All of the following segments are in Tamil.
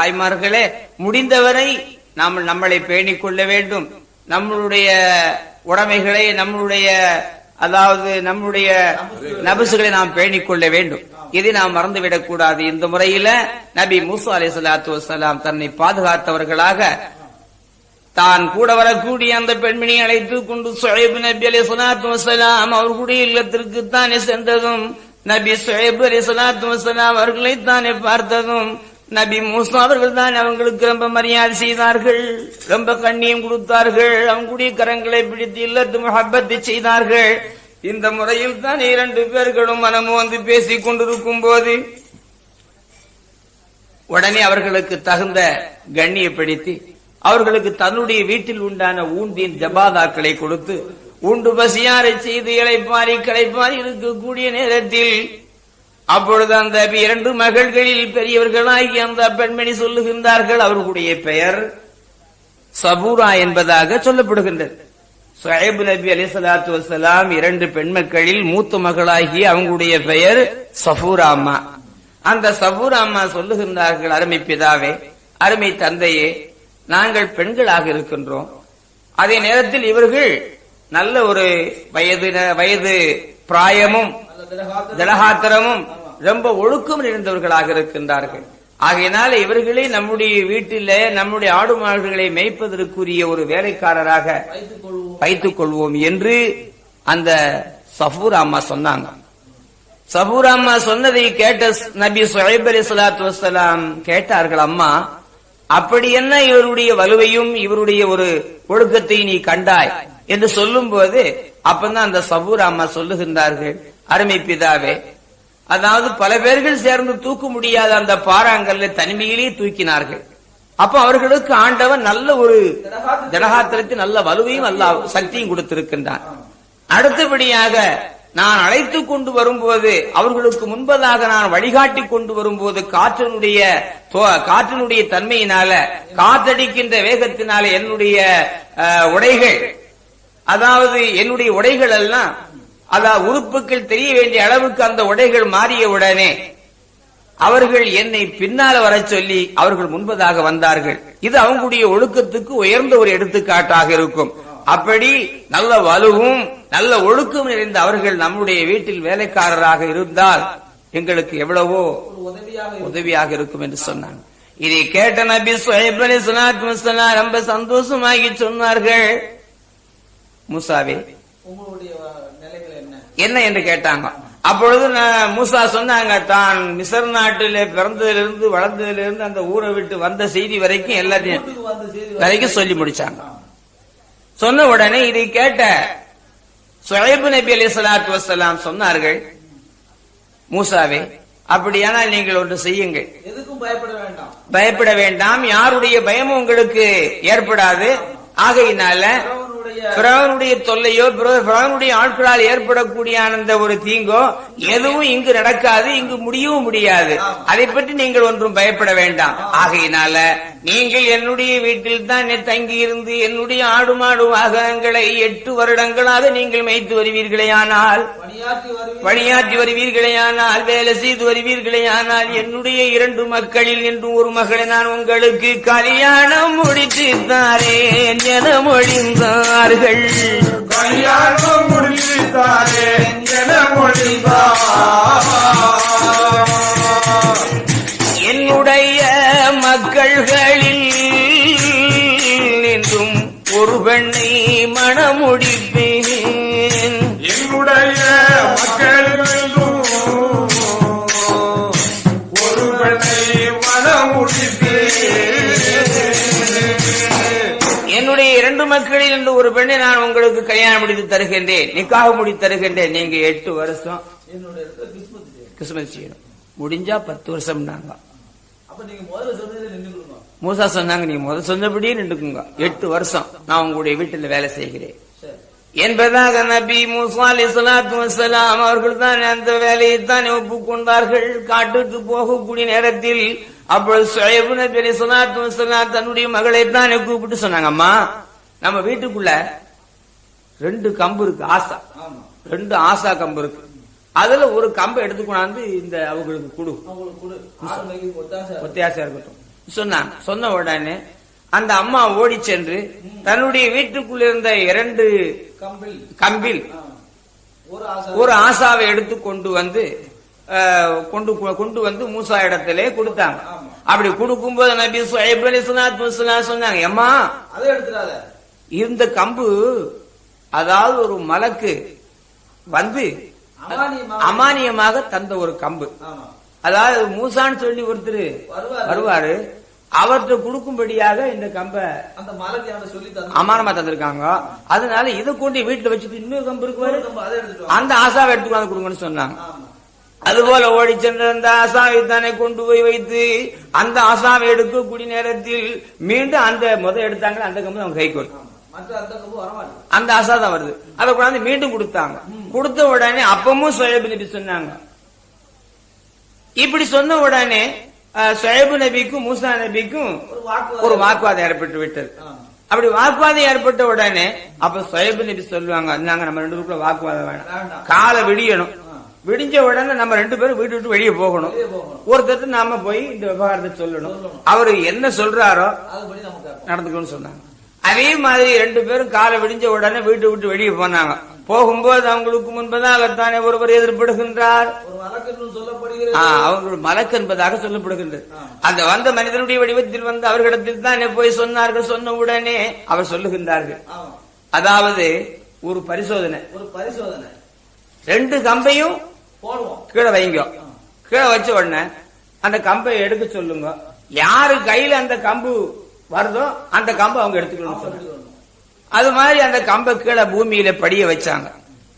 தாய்மார்களே முடிந்தவரை நாம் நம்மளை பேணிக் கொள்ள வேண்டும். நம்மளுடைய உடைமைகளை நம்மளுடைய அதாவது நம்முடைய நபசுகளை நாம் பேணிக் கொள்ள வேண்டும். இதை நாம் மறந்துவிடக் கூடாது. இந்த முறையில நபி மூசா அலி சலாத்து வசலாம் தன்னை பாதுகாத்தவர்களாக தான் கூட வரக்கூடிய அந்த பெண்மணியை அழைத்து கொண்டு சுழைபு நபி அலி சலாத்து வசலாம் அவர்களுடைய இல்லத்திற்கு தானே சென்றதும் நபி சுழைபு அலி சலாத்து வசலாம் அவர்களை தானே பார்த்ததும் நபி மூசா அவர்கள் தான் அவங்களுக்கு ரொம்ப மரியாதை செய்தார்கள். ரொம்ப கண்ணியம் கொடுத்தார்கள். அவங்களுடைய கரங்களை பிடித்து இல்லத்து முகப்பத்தை செய்தார்கள். இந்த முறையில் தான் இரண்டு பேர்களும் மனமும் வந்து பேசிக் கொண்டிருக்கும் போது உடனே அவர்களுக்கு தகுந்த கண்ணியப்படுத்தி அவர்களுக்கு தன்னுடைய வீட்டில் உண்டான ஊண்டின் ஜபாதாக்களை கொடுத்து உண்டு பசியாரை செய்து இழைப்பாரி களைப்பாரி இருக்கக்கூடிய நேரத்தில் அப்பொழுது அந்த இரண்டு மகள்களில் பெரியவர்களாகி அந்த பெண்மணி சொல்லுகின்றார்கள் அவர்களுடைய பெயர் சபூரா என்பதாக சொல்லப்படுகின்றது. சுஹைப் நபி அலி சலாத்து வசலாம் இரண்டு பெண்மக்களில் மூத்த மகளாகி அவங்களுடைய பெயர் சபூரா அம்மா. அந்த சபூரா அம்மா சொல்லுகின்றார்கள் அருமை பிதாவே அருமை தந்தையே நாங்கள் பெண்களாக இருக்கின்றோம். அதே நேரத்தில் இவர்கள் நல்ல ஒரு வயது வயது பிராயமும் திலகாத்திரமும் ரொம்ப ஒழுக்கம் நிறைந்தவர்களாக இருக்கின்றார்கள். ஆகையினால இவர்களே நம்முடைய வீட்டில நம்முடைய ஆடு மாடுகளை மேய்ப்பதற்குரிய ஒரு வேலைக்காரராக வைத்துக் கொள்வோம் என்று அந்த சஃபூர் அம்மா சொன்னாங்க. சபூர் அம்மா சொன்னதை கேட்ட நபி சுஹைப் அலி சலாத்து வசலாம் கேட்டார்கள் அம்மா அப்படி என்ன இவருடைய வலுவையும் இவருடைய ஒரு ஒழுக்கத்தை நீ கண்டாய்? என்று சொல்லும் போது அப்பதான் அந்த சபூர் அம்மா சொல்லுகின்றார்கள் அருமை பிதாவே அதாவது பல பேர்கள் சேர்ந்து தூக்க முடியாத அந்த பாறாங்கல்ல தனிமையிலேயே தூக்கினார்கள். அப்ப அவர்களுக்கு ஆண்டவன் நல்ல ஒரு ஜனகாத்திரத்தில் நல்ல வலுவையும் நல்ல சக்தியும் கொடுத்திருக்கின்றான். அடுத்தபடியாக நான் அழைத்து கொண்டு வரும்போது அவர்களுக்கு முன்பதாக நான் வழிகாட்டி கொண்டு வரும்போது காற்றினுடைய காற்றினுடைய தன்மையினால காற்றடிக்கின்ற வேகத்தினால என்னுடைய உடைகள் அதாவது என்னுடைய உடைகள் எல்லாம் அதாவது உறுப்புகள் தெரிய வேண்டிய அளவுக்கு அந்த உடைகள் மாறியவுடனே அவர்கள் என்னை பின்னால வர சொல்லி அவர்கள் முன்பதாக வந்தார்கள். இது அவங்களுடைய ஒழுக்கத்துக்கு உயர்ந்த ஒரு எடுத்துக்காட்டாக இருக்கும். அப்படி நல்ல வலுவும் நல்ல ஒழுக்கம் நிறைந்த அவர்கள் நம்முடைய வீட்டில் வேலைக்காரராக இருந்தால் எங்களுக்கு எவ்வளவோ உதவியாக இருக்கும் என்று சொன்னாங்க. இதை கேட்ட நபி சுஹைப் அலி சலாத்து ரொம்ப சந்தோஷமாகி சொன்னார்கள். முசாவே என்ன என்று கேட்டாங்க. அப்பொழுது மூசா சொன்னாங்க தான் மிசர் நாட்டில பிறந்ததிலிருந்து வளர்ந்ததிலிருந்து அந்த ஊரை விட்டு வந்த செய்தி வரைக்கும் எல்லாத்தையும் வரைக்கும் சொல்லி முடிச்சாங்க. சொன்ன உடனே இதை கேட்ட சுழைபு நபி அலி சலாத்து வசலாம் சொன்னார்கள் மூசாவே அப்படியானால் நீங்கள் ஒன்று செய்யுங்கள். எதுக்கும் பயப்பட வேண்டாம். பயப்பட வேண்டாம் யாருடைய பயமும் உங்களுக்கு ஏற்படாது. ஆகையினால பிறவனுடைய தொல்லையோ பிறவனுடைய ஆட்களால் ஏற்படக்கூடிய அந்த ஒரு தீங்கோ எதுவும் இங்கு நடக்காது இங்கு முடியவும் முடியாது. அதை பற்றி நீங்கள் ஒன்றும் பயப்பட வேண்டாம். ஆகையினால நீங்கள் என்னுடைய வீட்டில் தான் தங்கி இருந்து என்னுடைய ஆடு மாடு வாகனங்களை எட்டு வருடங்களாக நீங்கள் மேய்த்து வருவீர்களே ஆனால் பணியாற்றி வருவீர்களே. ஆனால் வேலை செய்து வருவீர்களே ஆனால் என்னுடைய இரண்டு மக்களில் என்றும் ஒரு மகளை நான் உங்களுக்கு கல்யாணம் முடித்து தாரேன் என மொழிந்தார்கள். கல்யாணம் முடித்து தாரேன் என மொழிந்தார். என்னுடைய மக்கள்களில் என்றும் ஒரு பெண்ணை மணமுடிப்பேன். என்னுடைய மக்களுக்கும் ஒரு பெண்ணை மனமுடிப்பேன் என்னுடைய இரண்டு மக்களில் என்று ஒரு பெண்ணை நான் உங்களுக்கு கல்யாணம் முடித்து தருகின்றேன். நிக்காக முடித்து தருகின்றேன். நீங்க எட்டு வருஷம் என்னோட இடத்துல கிறிஸ்மஸ் டே கிறிஸ்துமஸ் செய்யணும் முடிஞ்சா பத்து வருஷம் நாங்க மூசா சொன்னாங்க நீ முதல் சொன்னபடியே நின்றுக்குங்க எட்டு வருஷம் நான் உங்களுடைய வீட்டில் வேலை செய்கிறேன். என்பதாக நபி மூசா அலி சலாத்து வசலாம் அவர்கள் தான் அந்த வேலையை தான் ஒப்புக்கொண்டார்கள். காட்டுக்கு போகக்கூடிய நேரத்தில் அப்பொழுது சுயபு நபி அலி சலாத்து வசலாம் தன்னுடைய மகளை தான் கூப்பிட்டு சொன்னாங்க அம்மா நம்ம வீட்டுக்குள்ள ரெண்டு கம்பு இருக்கு ஆசா. ரெண்டு ஆசா கம்பு இருக்கு. அதுல ஒரு கம்பை எடுத்து கொண்டாந்து இந்த அவங்களுக்கு கொடு. ஒத்தியாசம் இருக்கட்டும். சொன்னாங்க சொன்ன உடனே அந்த அம்மா ஓடி சென்று தன்னுடைய வீட்டுக்குள்ள இருந்த இரண்டு கம்பில். ஒரு ஆசை. ஒரு ஆசாவை எடுத்து கொண்டு வந்து கொண்டு கொண்டு வந்து மூசா இடத்திலே கொடுத்தாங்க. அப்படி கொடுக்கும்போது நபி சுஹைப் வஸ்ஸலாம் சொன்னாங்க எடுத்துடாத. இந்த கம்பு அதாவது ஒரு மலக்கு வந்து அமானியமாக- தந்த ஒரு கம்பு. அதாவது மூசான்னு சொல்லி ஒருத்தர் வருவாரு. அவர்கிட்ட கொடுக்கும்படியாக இந்த கம்பை அமானமா தந்திருக்காங்க. அதனால இதை கொண்டு வீட்டுல வச்சுட்டு இன்னொரு கம்பு இருக்கு அதை. அந்த ஆசாவை எடுத்துக்கொண்டு கொடுங்கன்னு சொன்னாங்க. ஆமா. அதுபோல ஓடி சென்ற அந்த ஆசாவை தானே கொண்டு போய் வைத்து அந்த ஆசாவை எடுக்கக்கூடிய நேரத்தில் மீண்டும் அந்த முத எடுத்தாங்க அந்த கம்பு அவங்க கைக்கு வரும். அந்த ஆசா தான் வருது. அதை கொண்டாந்து மீண்டும் கொடுத்தாங்க. கொடுத்த உடனே அப்பமும் சுயபு நபி சொன்னாங்க. இப்படி சொன்ன உடனே சுயபு நபிக்கும் மூசா நபிக்கும் ஒரு வாக்கு ஒரு வாக்குவாதம் ஏற்பட்டு விட்டது. அப்படி வாக்குவாதம் ஏற்பட்ட உடனே அப்ப சுயபு நபி சொல்லுவாங்க நாங்க நம்ம ரெண்டு பேருக்குள்ள வாக்குவாதம் வேணாம். காலை விடியணும். விடிஞ்ச உடனே நம்ம ரெண்டு பேரும் வீட்டு விட்டு வெளியே போகணும். ஒருத்தர் நாம போய் இந்த விவகாரத்தை சொல்லணும். அவரு என்ன சொல்றாரோ நடந்துக்கணும்னு சொன்னாங்க. அதே மாதிரி ரெண்டு பேரும் காலை விடிஞ்ச உடனே வீட்டு விட்டு வெளியே போனாங்க. போகும்போது அவங்களுக்கு முன்பதாகத்தானே ஒருவர் எதிர்படுகின்றார். அவர்கள் மலக்கு என்பதாக சொல்லப்படுகின்றது. அந்த வந்த மனிதனுடைய வடிவத்தில் வந்து அவர்களிடத்தில் தானே போய் சொன்னார்கள் சொன்ன உடனே அவர் சொல்லுகின்றார்கள். அதாவது ஒரு பரிசோதனை ஒரு பரிசோதனை. ரெண்டு கம்பையும் கீழே வைங்க. கீழே வச்ச உடனே அந்த கம்பை எடுக்க சொல்லுங்க. யாரு கையில அந்த கம்பு வருதோ அந்த கம்பை அவங்க எடுத்துக்கணும் அது மாதிரி அந்த கம்பை கீழே பூமியில படிய வச்சாங்க.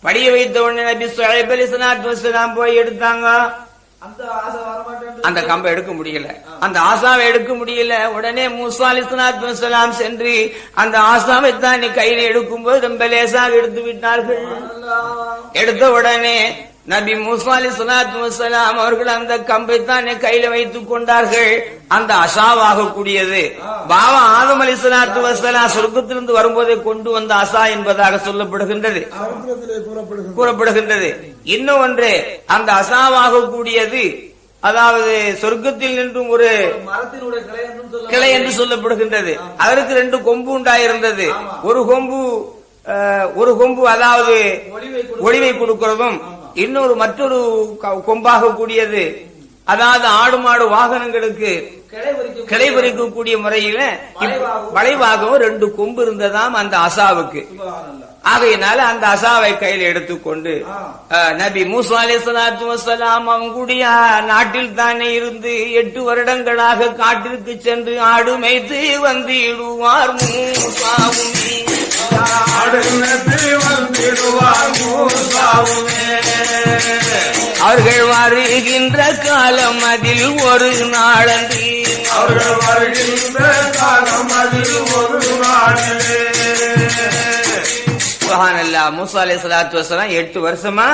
படிய வைத்த உடனே நபி சுஹைப் வஸ்ஸலாம் போய் எடுத்தாங்க. அந்த கம்பை எடுக்க முடியல. அந்த ஆசாவை எடுக்க முடியல. உடனே மூசா வஸ்ஸலாம் சென்று அந்த ஆசாவை தான் கையில எடுக்கும்போது ரொம்ப லேசாக எடுத்து விட்டார்கள். எடுத்த உடனே நபி மூசா அலி சலாத்து வசலாம் அவர்கள் அந்த கம்பை தானே கையில வைத்துக் கொண்டார்கள். அந்த அசாவாக கூடியது. பாபா ஆதம் அலி சலாத்து வசலாம் சொர்க்கத்திலிருந்து வரும்போதே கொண்டு வந்த அசா என்பதாக சொல்லப்படுகின்றது. கூறப்படுகின்றது. இன்னும் ஒன்று அந்த அசாவாக கூடியது அதாவது சொர்க்கத்தில் நின்றும் ஒரு கிளை என்று சொல்லப்படுகின்றது. அதற்கு ரெண்டு கொம்பு உண்டாயிருந்தது. ஒரு கொம்பு ஒரு கொம்பு அதாவது ஒளிவை கொடுக்கிறதும் இன்னொரு மற்றொரு கொம்பாக கூடியது அதாவது ஆடு மாடு வாகனங்களுக்கு கிளை பறிக்கக்கூடிய முறையில வளைவாகவும் ரெண்டு கொம்பு இருந்ததாம் அந்த அசாவுக்கு. ஆகையினால அந்த அசாவை கையில் எடுத்துக்கொண்டு நபி மூசா அலைஹிஸ்ஸலாத்து வஸ்ஸலாம் அவங்களுடைய நாட்டில் தானே இருந்து எட்டு வருடங்களாக காட்டிற்கு சென்று ஆடு மேய்த்து வந்திடுவார் மூசாவும் அவர்கள் வருகின்ற காலம் அதில் ஒரு நாளன்று. அவர்கள் வருகின்ற காலம் அதில் ஒரு நாளிலே மூசா எட்டு வருஷமா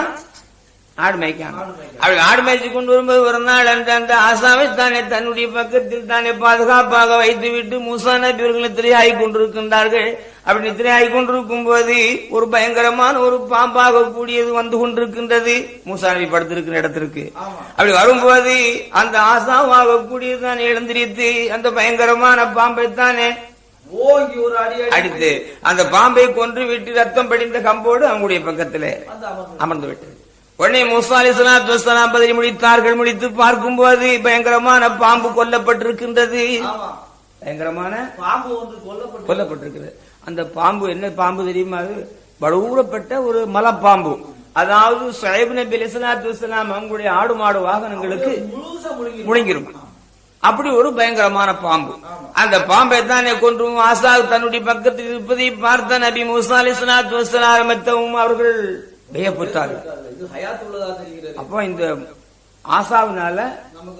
ஆடு மேய்க்காங்க. அப்படி ஆடு மேய்ச்சி கொண்டு வரும்போது ஒரு நாள் அந்த அந்த ஆசாவை தானே தன்னுடைய பக்கத்தில் தானே பாதுகாப்பாக வைத்து விட்டு மூசா நபி அவர்கள் கொண்டிருக்கின்றார்கள். அப்படி நித்திரையாகி கொண்டிருக்கும் போது ஒரு பயங்கரமான ஒரு பாம்பாக கூடியது வந்து கொண்டிருக்கின்றது. மூசா நபி படுத்திருக்கிற இடத்திற்கு. அப்படி வரும்போது அந்த ஆசாவாக கூடியது எழுந்திரித்து அந்த பயங்கரமான பாம்பை தானே ஓங்கி ஒரு அடி அடி அடித்து அந்த பாம்பை கொன்று விட்டு ரத்தம் படிந்த கம்போடு அவங்களுடைய பக்கத்திலே அமர்ந்து விட்டது. உடனே முசா அலி சலாத்து வசலாம் பதில் முடித்தார்கள். முடித்து பார்க்கும்போது பயங்கரமான பாம்பு கொல்லப்பட்டிருக்கின்றது. பயங்கரமான பாம்பு ஒன்று கொல்லப்பட்டு கொல்லப்பட்டிருக்கிறது. அந்த பாம்பு என்ன பாம்பு தெரியுமா? அது பலூரப்பட்ட ஒரு மலைப்பாம்பு. அதாவது சுஹைப் நபி அலிஸ்லாத்து வசலாம் அவங்களுடைய ஆடு மாடு வாகனங்களுக்கு முழுங்கிரும். அப்படி ஒரு பயங்கரமான பாம்பு அந்த பாம்பை தானே கொன்று ஆசா தன்னுடைய பக்கத்தில் இருப்பதை பார்த்த நபி மூசா வசலாம் ஆரம்பித்தவும் அவர்கள் வியப்புத்தார்கள் அப்போ இந்த ஆசாவினால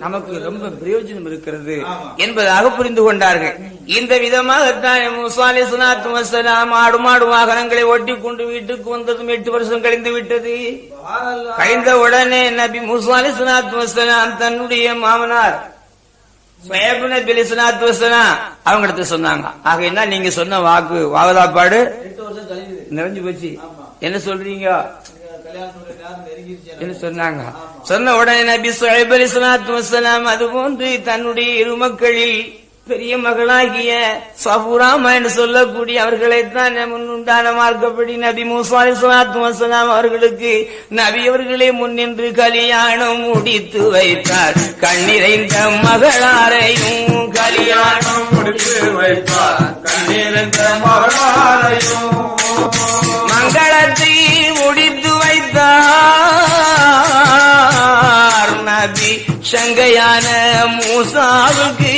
நமக்கு ரொம்ப பிரயோஜனம் இருக்கிறது. என்பதாக புரிந்து கொண்டார்கள் இந்த விதமாகத்தான் மூசா அலிஸ்லாத்து வசலாம் ஆடு மாடு வாகனங்களை ஓட்டி கொண்டு வீட்டுக்கு வந்ததும் எட்டு வருஷம் கழிந்து விட்டது. கழிந்த உடனே நபி மூசா அலிஸ்லாத்து வசலாம் தன்னுடைய மாமனார் சுயபு நபி அலிஸ்லாத்து வசலாம் அவங்க இடத்துல சொன்னாங்க ஆகையினா நீங்க சொன்ன வாக்கு கழியுது நிறைஞ்சு போச்சு. என்ன சொல்றீங்க. சொன்னாங்க. சொன்ன உடனே நபி சுஹைப் அது போன்று தன்னுடைய இரு மக்களில் பெரிய மகளாகிய சபுராமா என்று சொல்லக்கூடிய அவர்களைத்தான் முன்னுண்டான மார்க்கப்படி நபி மூசா அலைஹிஸ்ஸலாத்து வஸலாம் அவர்களுக்கு நபி அவர்களே முன்னின்று கல்யாணம் முடித்து வைத்தார். கண்ணிறைந்த மகளாரையும் கல்யாணம் முடித்து வைத்தார். கண்ணிறைந்த மகளாரையும் மங்களத்தை முடித்து வைத்தார். நபி சங்கையான மூசாவுக்கு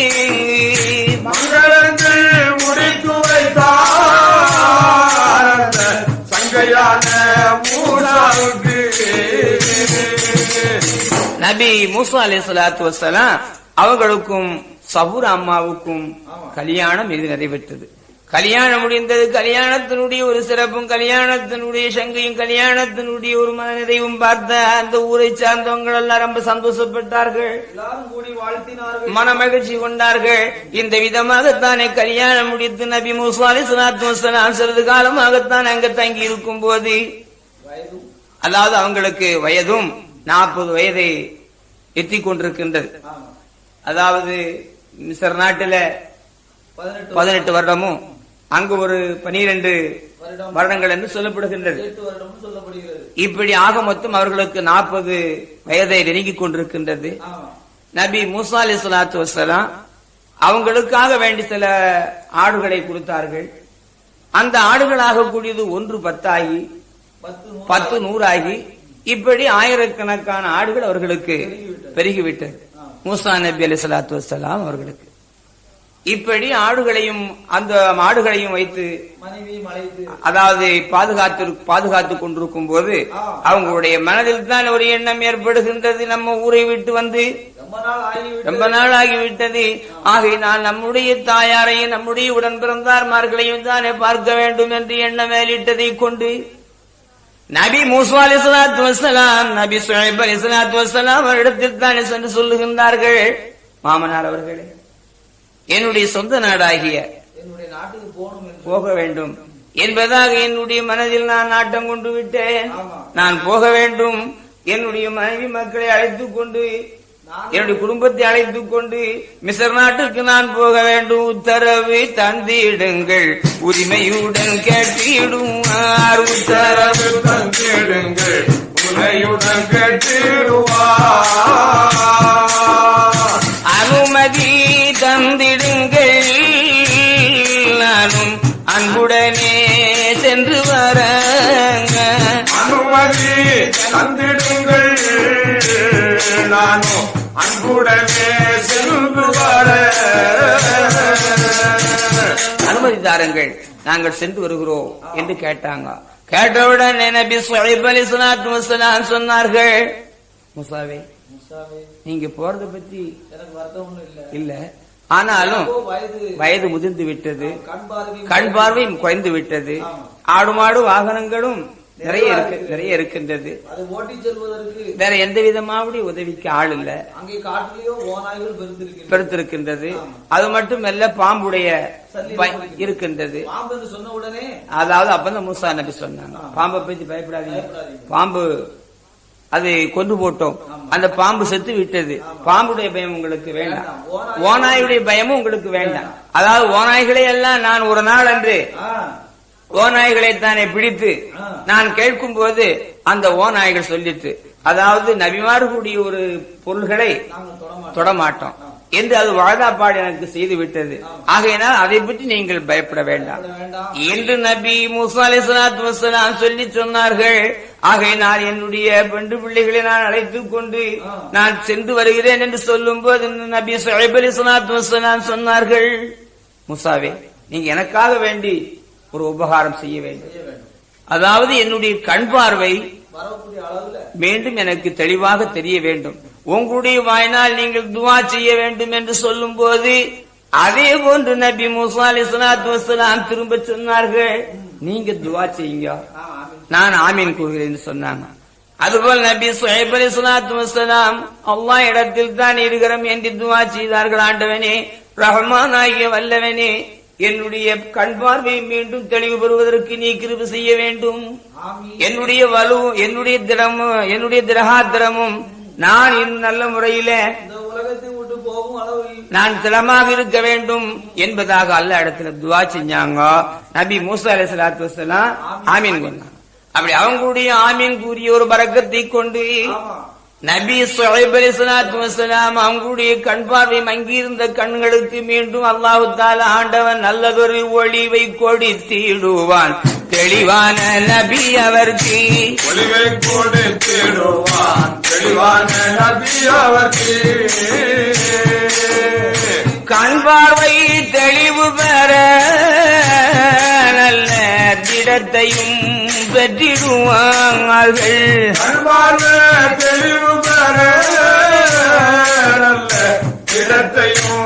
நபி மூசா அலி சலாத்து வசலாம் அவர்களுக்கும் சபூர் அம்மாவுக்கும் கல்யாணம் இது நிறைவேற்றது கல்யாணம் முடிந்தது கல்யாணத்தினுடைய ஒரு சிறப்பும் கல்யாணத்தினுடைய சங்கையும் கல்யாணத்தினுடைய ஒரு மனநிறைவும் பார்த்த அந்த ஊரை சார்ந்தவங்கள் எல்லாம் ரொம்ப சந்தோஷப்பட்டார்கள். எல்லாரும் கூடி வாழ்த்தினார்கள். மன மகிழ்ச்சி கொண்டார்கள். இந்த விதமாகத்தானே கல்யாணம் முடித்து நபி மூசா அலி சலாத்து வசலாம் சிறிது காலமாகத்தான் அங்க தங்கி இருக்கும் போது அதாவது அவங்களுக்கு வயதும் நாற்பது வயதை எத்தி கொண்டிருக்கின்றது அதாவது மிஸ்ர் நாட்டில பதினெட்டு வருடமும் அங்கு ஒரு பனிரெண்டு வருடங்கள் என்று சொல்லப்படுகின்றது. இப்படி ஆக மொத்தம் அவர்களுக்கு நாற்பது வயதை நெருங்கிக் கொண்டிருக்கின்றது. நபி மூசா அலி சலாத்து வசலாம் அவங்களுக்காக வேண்டி சில ஆடுகளை கொடுத்தார்கள். அந்த ஆடுகளாக கூடியது ஒன்று பத்தாகி பத்து நூறு பத்து நூறாகி இப்படி ஆயிரக்கணக்கான ஆடுகள் அவர்களுக்கு பெருகிவிட்டது. மூசா நபி அலி சலாத்து வசலாம் அவர்களுக்கு. இப்படி ஆடுகளையும் அந்த ஆடுகளையும் வைத்து அதாவது பாதுகாத்து பாதுகாத்துக் கொண்டிருக்கும் போது அவங்களுடைய மனதில் தான் ஒரு எண்ணம் ஏற்படுகின்றது. நம்ம ஊரை விட்டு வந்து ரொம்ப ரொம்ப நாள் ஆகிவிட்டது. ஆகையினால் நம்முடைய தாயாரையும் நம்முடைய உடன் பிறந்தார்மார்களையும் தானே பார்க்க வேண்டும் என்று எண்ணம் மேலிட்டதை கொண்டு நபி மூசா அலி சலாத்து வசலாம் நபி சுஹைப் அலி சலாத்து வசலாம் அவரிடத்தில் தானே சென்று சொல்லுகின்றார்கள். மாமனார் அவர்களே என்னுடைய சொந்த நாடாகிய போக வேண்டும். என்பதாக என்னுடைய மனதில் நான் நாட்டம் கொண்டு விட்டேன். நான் போக வேண்டும். என்னுடைய மனைவி மக்களை அழைத்துக் கொண்டு என்னுடைய குடும்பத்தை அழைத்துக் கொண்டு மிசர் நாட்டுக்கு நான் போக வேண்டும். உத்தரவு தந்திடுங்கள். உரிமையுடன் கேட்டிடுவார் உத்தரவு தந்திடுங்கள். உனையுடன் கேட்டிடுவார். அனுமதி தந்திடுங்கள். நானும் அன்புடனே சென்று வர அனுமதி தந்திடுங்கள். நானும் அன்புடனே சென்று அனுமதி தாருங்கள் நாங்கள் சென்று வருகிறோம் என்று கேட்டாங்க. கேட்டவுடன் நபி சுஹைப் சொன்னார்கள்? முசாவே நீங்க போறத பத்தி இல்ல. ஆனாலும் வயது முதிர்ந்து விட்டது. கண் கண் பார்வையும் குறைந்து விட்டது. ஆடு மாடு வாகனங்களும் நிறைய இருக்கு நிறைய இருக்கின்றது. அதை ஓட்டிச் செல்வதற்கு வேற எந்த விதமாவுடைய உதவிக்கு ஆள் இல்ல. அங்கே காட்டிலேயோ ஓநாய்கள் பெருத்திருக்கின்றது அது மட்டுமல்ல பாம்புடைய இருக்கின்றது. பாம்பு சொன்ன உடனே அதாவது அப்பதான் மூசா நபி சொன்னாங்க. பாம்பை பத்தி பயப்படாதீங்க. பாம்பு அது கொண்டு போட்டோம். அந்த பாம்பு செத்து விட்டது. பாம்புடைய பயம் உங்களுக்கு வேண்டாம். ஓநாயுடைய பயமும் உங்களுக்கு வேண்டாம். அதாவது ஓநாய்களை எல்லாம் நான் ஒரு நாள் அன்று ஓநாய்களை தானே பிடித்து நான் கேட்கும் போது அந்த ஓநாய்கள் சொல்லிட்டு அதாவது நபிமார்களுடைய ஒரு பொருள்களை தொடமாட்டோம். தொட மாட்டோம் என்று அது வாழாப்பாடு எனக்கு செய்து விட்டது. ஆகையினால் அதை பற்றி நீங்கள் பயப்பட வேண்டாம். என்று நபி மூசா அலைஹிஸ்ஸலாத்து வஸ்ஸலாம் சொல்லி சொன்னார்கள். ஆகையினால் என்னுடைய பெண்டு பிள்ளைகளை நான் அழைத்துக் கொண்டு நான் சென்று வருகிறேன் என்று சொல்லும் போது நபி சுஹைப் வஸ்ஸலாம் சொன்னார்கள். முசாவே நீங்க எனக்காக வேண்டி ஒரு உபகாரம் செய்ய வேண்டும். அதாவது என்னுடைய கண் பார்வை மீண்டும் எனக்கு தெளிவாக தெரிய வேண்டும். உங்களுடைய வாயினால் நீங்கள் துவா செய்ய வேண்டும் என்று சொல்லும் போது அதே போன்று நபி மூசா அலைஹிஸ்ஸலாத்து வஸ்ஸலாம் திரும்ப சொன்னார்கள் நீங்க துவா செய்யுங்க. நான் ஆமீன் கூறுகிறேன் சொன்னாங்க. அதுபோல் நபி சுஹைப் அலைஹிஸ்ஸலாத்து வஸ்ஸலாம் அல்லாஹ் இடத்தில் தான் இருக்கிறோம் என்று துவா செய்தார்கள் ஆண்டவனே ரஹ்மான் ஆகிய வல்லவனே என்னுடைய கண் பார்வை மீண்டும் தெளிவு பெறுவதற்கு நீ கிருபை செய்ய வேண்டும். என்னுடைய வலு என்னுடைய திடமும் என்னுடைய திரகாத்திரமும் நான் இன்னும் நல்ல முறையில இந்த உலகத்தை விட்டு போகும் அளவில் நான் திடமாக இருக்க வேண்டும் என்பதாக அல்ல இடத்துல துவா செஞ்சாங்க. நபி மூசா அலை சலாத்து வசலாம் ஆமீன். கொண்டாங்க அப்படி அவங்களுடைய ஆமீன் கூறிய ஒரு பறக்கத்தை கொண்டு நபி சுஹைப் அலி சலாத்து வசலாம் அவங்களுடைய கண் பார்வை மங்கியிருந்த கண்களுக்கு மீண்டும் அல்லாஹு தாலா ஆண்டவன் நல்லதொரு ஒளிவை கொடுத்திடுவான். தெளிவான நபி அவருக்கு. ஒளிவை கொடுத்திடுவான். தெளிவான நபி அவர்க்கு. கண் பார்வை தெளிவு பெற நல்ல திடத்தையும் பெற்றிடுவார்கள். அன்பார்ந்த தெளிவு பெற இடத்தையும்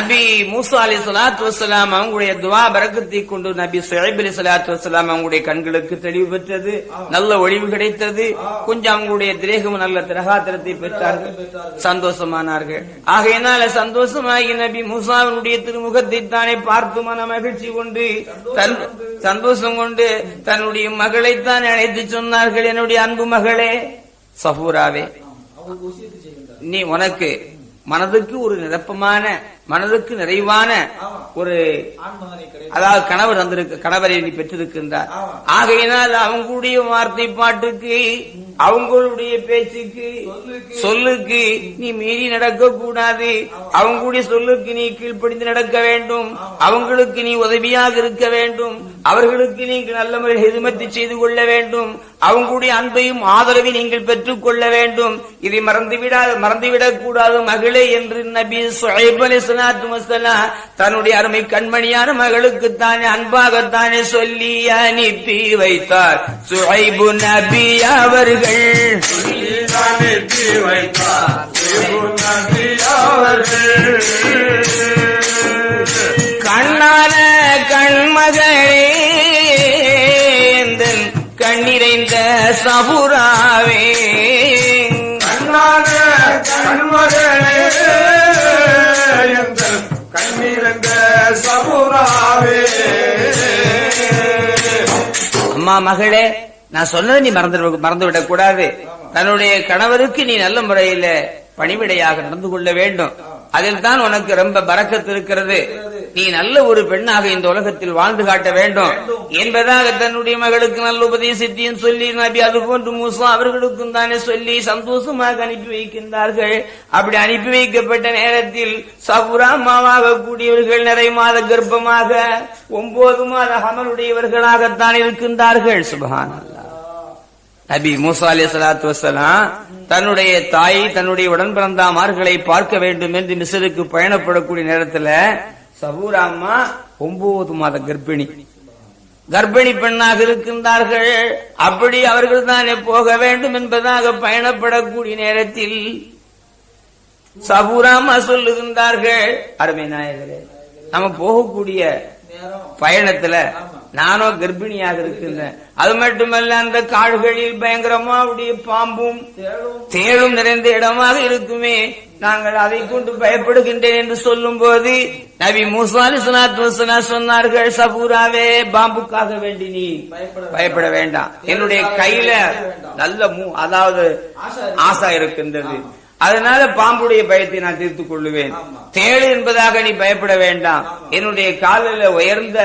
நபி மூசா அலி சலாத்து வசலாம் அவங்களுடைய துவா பரக்கத்தை கொண்டு நபி சுஹைப் அலி சலாத்து வசலாம் அவங்களுடைய கண்களுக்கு தெளிவு பெற்றது நல்ல ஒளிவு கிடைத்தது. கொஞ்சம் அவங்களுடைய திரேகம் நல்ல திரகாத்திரத்தை பெற்றார்கள். சந்தோஷமானார்கள். ஆகையினால சந்தோஷமாகி நபி மூசாவினுடைய திருமுகத்தை தானே பார்த்து மன மகிழ்ச்சி கொண்டு தன் சந்தோஷம் கொண்டு தன்னுடைய மகளைத்தான் அழைத்து சொன்னார்கள். என்னுடைய அன்பு மகளே சஃபூராவே நீ உனக்கு மனதுக்கு ஒரு நிரப்பமான மனதுக்கு நிறைவான ஒரு அதாவது கணவர் வந்திருக்கு கணவரை நீ பெற்றிருக்கின்றார். ஆகையினால் அவங்களுடைய வார்த்தை பாட்டுக்கு அவங்களுடைய பேச்சுக்கு சொல்லுக்கு. நீ மீறி நடக்க கூடாது அவங்களுடைய சொல்லுக்கு நீ கீழ்ப்படிந்து நடக்க வேண்டும். அவங்களுக்கு நீ உதவியாக இருக்க வேண்டும். அவர்களுக்கு நீங்கள் நல்ல முறையில் ஹிதுமத்தை செய்து கொள்ள வேண்டும். அவங்களுடைய அன்பையும் ஆதரவை நீங்கள் பெற்றுக் கொள்ள வேண்டும். இதை மறந்துவிடாது மறந்துவிடக் கூடாது மகளே என்று நபி சுஹைப் அலைஹிஸ்ஸலாத்து தன்னுடைய அருமை கண்மணியான மகளுக்கு தானே அன்பாகத்தானே சொல்லி அனுப்பி வைத்தார். சுஹைபு நபி அவர்கள். அனுப்பி வைத்தார் அவர்கள். கண்ணான கண்மகளே கண்ணிறைந்த சபுராவே? கண்ணான கண்மகளே எங்கள் கண்ணீரந்த சபுராவே? அம்மா மகளே நான் சொன்னதை நீ மறந்து மறந்து விடக் கூடாது. தன்னுடைய கணவருக்கு நீ நல்ல முறையில பணிவிடையாக நடந்து கொள்ள வேண்டும். அதில் தான் உனக்கு ரொம்ப பறக்கத்து இருக்கிறது. நீ நல்ல ஒரு பெண்ணாக இந்த உலகத்தில் வாழ்ந்து காட்ட வேண்டும். என்பதாக தன்னுடைய மகளுக்கு நல்ல உபதேசத்தையும் சொல்லி நபி அது போன்று மூசா அவர்களுக்கும் தானே சொல்லி சந்தோஷமாக அனுப்பி வைக்கின்றார்கள். அப்படி அனுப்பி வைக்கப்பட்ட நேரத்தில் சபுராமாவாக கூடியவர்கள் நிறை மாத கர்ப்பமாக ஒன்பது மாத அமலுடையவர்களாகத்தான் இருக்கின்றார்கள். சுபஹான் நபி மூசா அலி சலாத்து வசலாம் தன்னுடைய தாய் தன்னுடைய உடன் பிறந்தாமார்களை பார்க்க வேண்டும் என்று மிசருக்கு பயணப்படக்கூடிய நேரத்துல சபூராம்மா ஒன்பது மாத கர்ப்பிணி. கர்ப்பிணி பெண்ணாக இருக்கின்றார்கள். அப்படி அவர்கள் தானே போக வேண்டும் என்பதாக பயணப்படக்கூடிய நேரத்தில் சபூராமா சொல்லுகின்றார்கள் அருமை நாயகரே நம்ம போகக்கூடிய பயணத்துல நானும் கர்ப்பிணியாக இருக்கின்றேன் அது மட்டுமல்ல அந்த காடுகளில் பயங்கரமா உடைய பாம்பும் தேளும். நிறைந்த இடமாக இருக்குமே. நாங்கள் அதை கொண்டு பயப்படுகின்றேன் என்று சொல்லும் போது நபி மூசாலி சுனாத்வசனா சொன்னார்கள் சபூராவே பாம்புக்காக வேண்டி நீ பயப்பட வேண்டாம். என்னுடைய கையில நல்ல அதாவது ஆசா இருக்கின்றது. அதனால பாம்புடைய பயத்தை நான் தீர்த்துக் கொள்ளுவேன். தேடு என்பதாக நீ பயப்பட வேண்டாம். என்னுடைய காலில் உயர்ந்த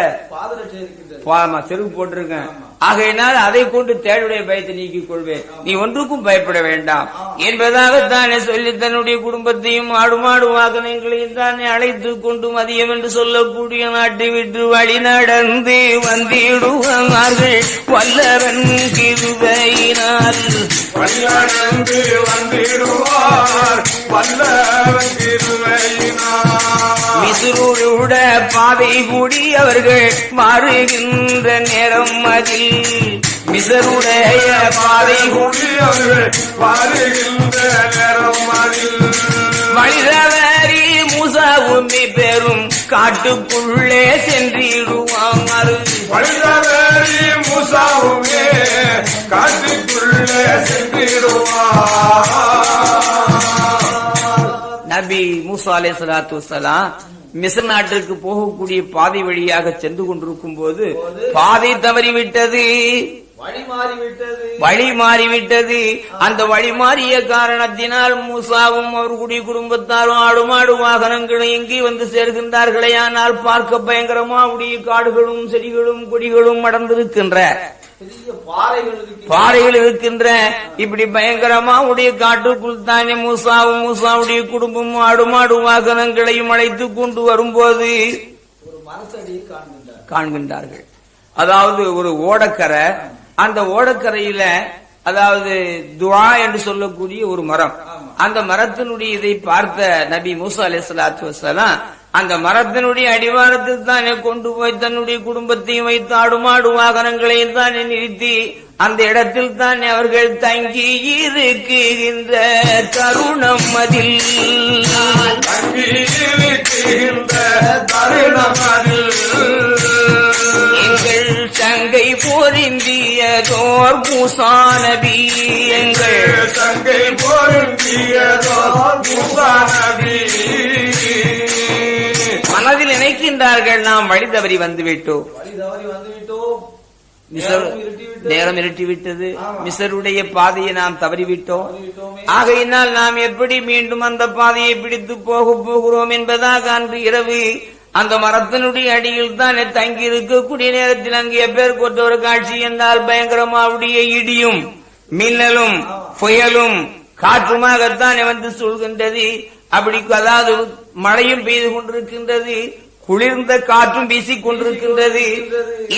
செருப்பு போட்டிருக்கேன். ஆகையினால் அதை கொண்டு தேடுடைய பயத்தை நீக்கிக் கொள்வேன். நீ ஒன்றுக்கும் பயப்பட வேண்டாம். என்பதாகத்தானே சொல்லி தன்னுடைய குடும்பத்தையும் ஆடு மாடு வாகனங்களையும் தானே அழைத்து கொண்டு மதியம் என்று சொல்லக்கூடிய நாட்டை விட்டு வழி நடந்து வந்திடுவார்கள். வல்லவன் கிருபையினால். வந்திடுவார். வல்லவன் மிசுருட பாதை கூடி அவர்கள் மாறுகின்ற நேரம் அதில் மிசருடைய பாதை கூடி அவர்கள் வருகின்ற நேரம் அதில். மனிதவரி மூசாவுமி பெரும் காட்டுக்குள்ளே சென்றிடுவாங்க வழிதவறி மூசாவுமே காட்டுக்குள்ளே சென்றிடுவார். நபி மூசா அலை சலாத்து வசலாம் மிஸ்ர் நாட்டிற்கு போகக்கூடிய பாதை வழியாக சென்று கொண்டிருக்கும் போது பாதை தவறிவிட்டது. வழி மாறிவிட்டது அந்த வழி மாறிய காரணத்தினால் மூசாவும் அவர்களுடைய குடும்பத்தாரும் ஆடு மாடு வாகனங்களும் எங்கே வந்து சேர்கின்றார்களே. ஆனால் பார்க்க பயங்கரமா உடைய காடுகளும் செடிகளும் கொடிகளும் அடர்ந்திருக்கின்ற பாறைகள் இருக்கு பாறைகள் இருக்கின்ற இப்படி பயங்கரமா உடைய காட்டுக்குள் தானே மூசாவும் மூசாவுடைய குடும்பமும் ஆடு மாடு வாகனங்களையும் அழைத்து கொண்டு வரும்போது காண்கின்றார்கள். அதாவது ஒரு ஓடக்கரை அந்த ஓடக்கரையில அதாவது துவா என்று சொல்லக்கூடிய ஒரு மரம். அந்த மரத்தினுடைய இதை பார்த்த நபி மூசா அலைஹிஸ்ஸலாத்து வஸலாம் அந்த மரத்தினுடைய அடிவாரத்தில் தானே கொண்டு போய் தன்னுடைய குடும்பத்தையும் வைத்து ஆடுமாடு வாகனங்களையும் தானே நிறுத்தி அந்த இடத்தில் தானே அவர்கள் தங்கி இருக்குகின்ற தருணம் அதில். எங்கள் சங்கை பொருந்தியதோர் பூசானபி எங்கள் தங்கை பொருந்தியதோ பூசானபி. மனதில் நினைக்கின்றார்கள் நாம் வழி தவறி வந்துவிட்டோம். நேரம் ஆமா. மிசருடைய பாதையை நாம் தவறிவிட்டோம். ஆகையினால் நாம் எப்படி மீண்டும் அந்த பாதையை பிடித்து போக போகிறோம் என்பதாக அன்று இரவு அந்த மரத்தினுடைய அடியில் தான் தங்கி இருக்கக்கூடிய நேரத்தில் அங்கே பேர் கொண்ட ஒரு காட்சி என்றால் பயங்கரமாவுடைய இடியும் மின்னலும் புயலும் காற்றுமாகத்தான் வந்து சொல்கின்றது அப்படி அதாவது மழையும் பெய்து கொண்டிருக்கின்றது குளிர்ந்த காற்றும் வீசிக் கொண்டிருக்கின்றது.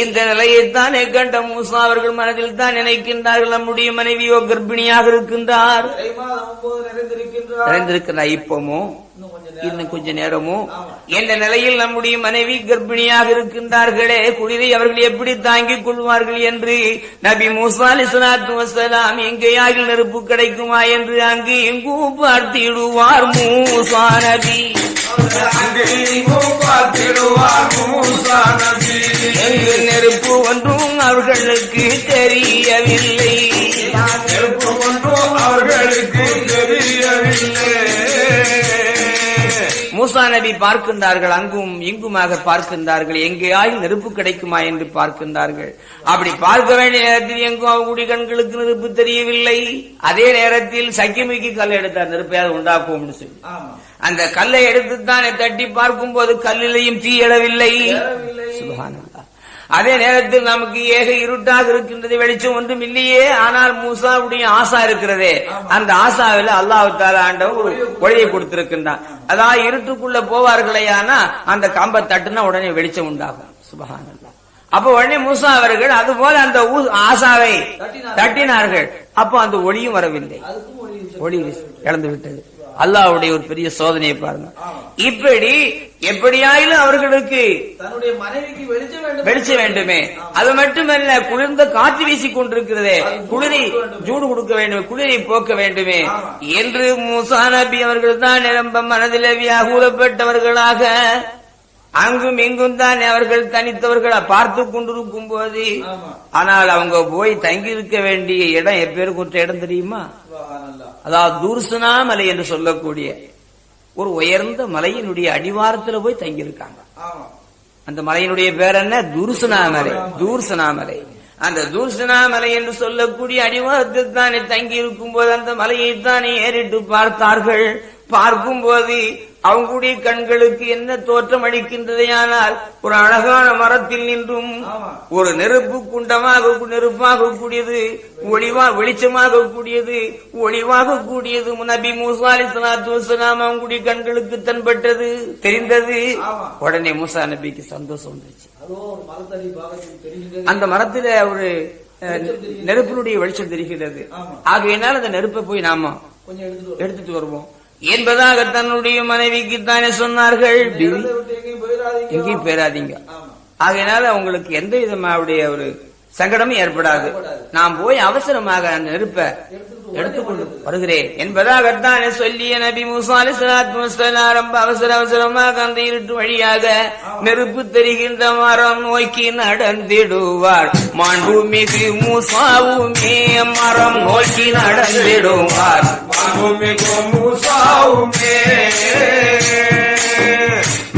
இந்த நிலையைத்தானே கண்ட மூசா அவர்கள் மனதில் தான் நினைக்கின்றார்கள் நம்முடைய மனைவியோ கர்ப்பிணியாக இருக்கின்றார். நிறைந்திருக்கின்றார். இப்பமோ இன்னும் கொஞ்ச நேரமோ? என்ற நிலையில் நம்முடைய மனைவி கர்ப்பிணியாக இருக்கின்றார்களே? குளிரை அவர்கள் எப்படி தாங்கிக் கொள்வார்கள் என்று நபி மூசா அலிஸ்லாத்து வசலாம் எங்கேயாகில் நெருப்பு கிடைக்குமா? என்று அங்கு எங்கும் பார்த்திடுவார் மூசா நபி. நெருப்பு ஒன்றும் அவர்களுக்கு தெரியவில்லை. நெருப்பு ஒன்றும் அவர்களுக்கு மூசா நபி பார்க்கின்றார்கள் அங்கும் இங்குமாக பார்க்கின்றார்கள் எங்கேயாயும் நெருப்பு கிடைக்குமா என்று பார்க்கின்றார்கள். அப்படி பார்க்க வேண்டிய நேரத்தில் எங்கும் அவங்களுடைய கண்களுக்கு நெருப்பு தெரியவில்லை. அதே நேரத்தில் சக்கிமிக்கு கல் எடுத்தார் நெருப்பையாவது உண்டாக்குவோம்னு சொல்லி. அந்த கல்லை எடுத்துத்தானே தட்டி பார்க்கும் போது கல்லிலையும் தீயடவில்லை ஏறவில்லை. சுபஹானல்லாஹ். அதே நேரத்தில் நமக்கு ஏக இருட்டாக இருக்கின்றது வெளிச்சம் ஒன்றும் இல்லையே. ஆனால் மூசாவுடைய ஆசா இருக்கிறதே. அந்த ஆசாவில அல்லாஹ் தாலா ஆண்டவன் ஒரு ஒளியை கொடுத்திருக்கின்றான். அதாவது இருட்டுக்குள்ள போவார்களேயானா அந்த கம்பை தட்டுனா உடனே வெளிச்சம் உண்டாகும். சுபஹானல்லாஹ். அப்ப உடனே மூசா அவர்கள் அது போல அந்த ஆசாவை தட்டினார்கள். அப்போ அந்த ஒளியும் வரவில்லை. ஒளி இழந்து விட்டது அல்லாஹ்வுடைய ஒரு பெரிய சோதனையை பாருங்க. இப்படி எப்படியாயிலும் அவர்களுக்கு தன்னுடைய மனைவிக்கு வெளிச்ச வேண்டுமே. அது மட்டுமல்ல குளிர்ந்த காற்று வீசிக் கொண்டிருக்கிறதே. குளிரை ஜூடு கொடுக்க வேண்டுமே குளிரை போக்க வேண்டுமே. என்று மூசா நபி அவர்கள் தான் நிரம்ப மனதிலே வியாகுலப்பட்டவர்களாக அங்கும் இங்கும் தான் அவர்கள் தனித்தவர்களை பார்த்து கொண்டிருக்கும் போது. ஆனால் அவங்க போய் தங்கி இருக்க வேண்டிய இடம் எப்பேருக்கு ஒரு இடம் தெரியுமா. அதாவது தூர்சனா மலை என்று சொல்லக்கூடிய ஒரு உயர்ந்த மலையினுடைய அடிவாரத்துல போய் தங்கியிருக்காங்க. அந்த மலையினுடைய பேர் என்ன? தூர்சனா மலை தூர்சனா மலை அந்த தூர்சனா மலை என்று சொல்லக்கூடிய அடிவாரத்தில் தானே தங்கி இருக்கும் போது அந்த மலையை தானே ஏறிட்டு பார்த்தார்கள். பார்க்கும் போது அவங்களுடைய கண்களுக்கு என்ன தோற்றம் அளிக்கின்றதையானால் ஒரு அழகான மரத்தில் நின்றும். ஒரு நெருப்பு குண்டமாக நெருப்பாக கூடியது ஒளிவா வெளிச்சமாக கூடியது ஒளிவாக கூடியது நபி மூசா அலி சலாத்து வசலாம் அவங்களுடைய கண்களுக்கு தென்பட்டது தெரிந்தது. உடனே மூசா நபிக்கு சந்தோஷம் வந்துருச்சு தெரிகின்றது அந்த மரத்துல ஒரு நெருப்பினுடைய வெளிச்சம் தெரிகிறது. ஆகையினால் அந்த நெருப்பை போய் நாம. எடுத்துட்டு வருவோம் என்பதாக தன்னுடைய மனைவிக்கு தானே சொன்னார்கள் எங்கேயும் பேராதீங்க ஆகையினால உங்களுக்கு எந்த விதமாவுடைய ஒரு சங்கடமும் ஏற்படாது. நான் போய் அவசரமாக அந்த நெருப்பை எடுத்துக்கொண்டு வருகிறேன். என்பதாகத்தானே சொல்லிய நபி மூசா அலிஸ்லாத்து வஸ்ஸலாம் ரொம்ப அவசர அவசரமாக அந்த இருட்டு வழியாக நெருப்பு தெரிகின்ற மரம் நோக்கி நடந்திடுவார் மாண்புமிகு மூசாவுமே மரம் நோக்கி நடந்திடுவார் மாண்புமிகு மூசாவுமே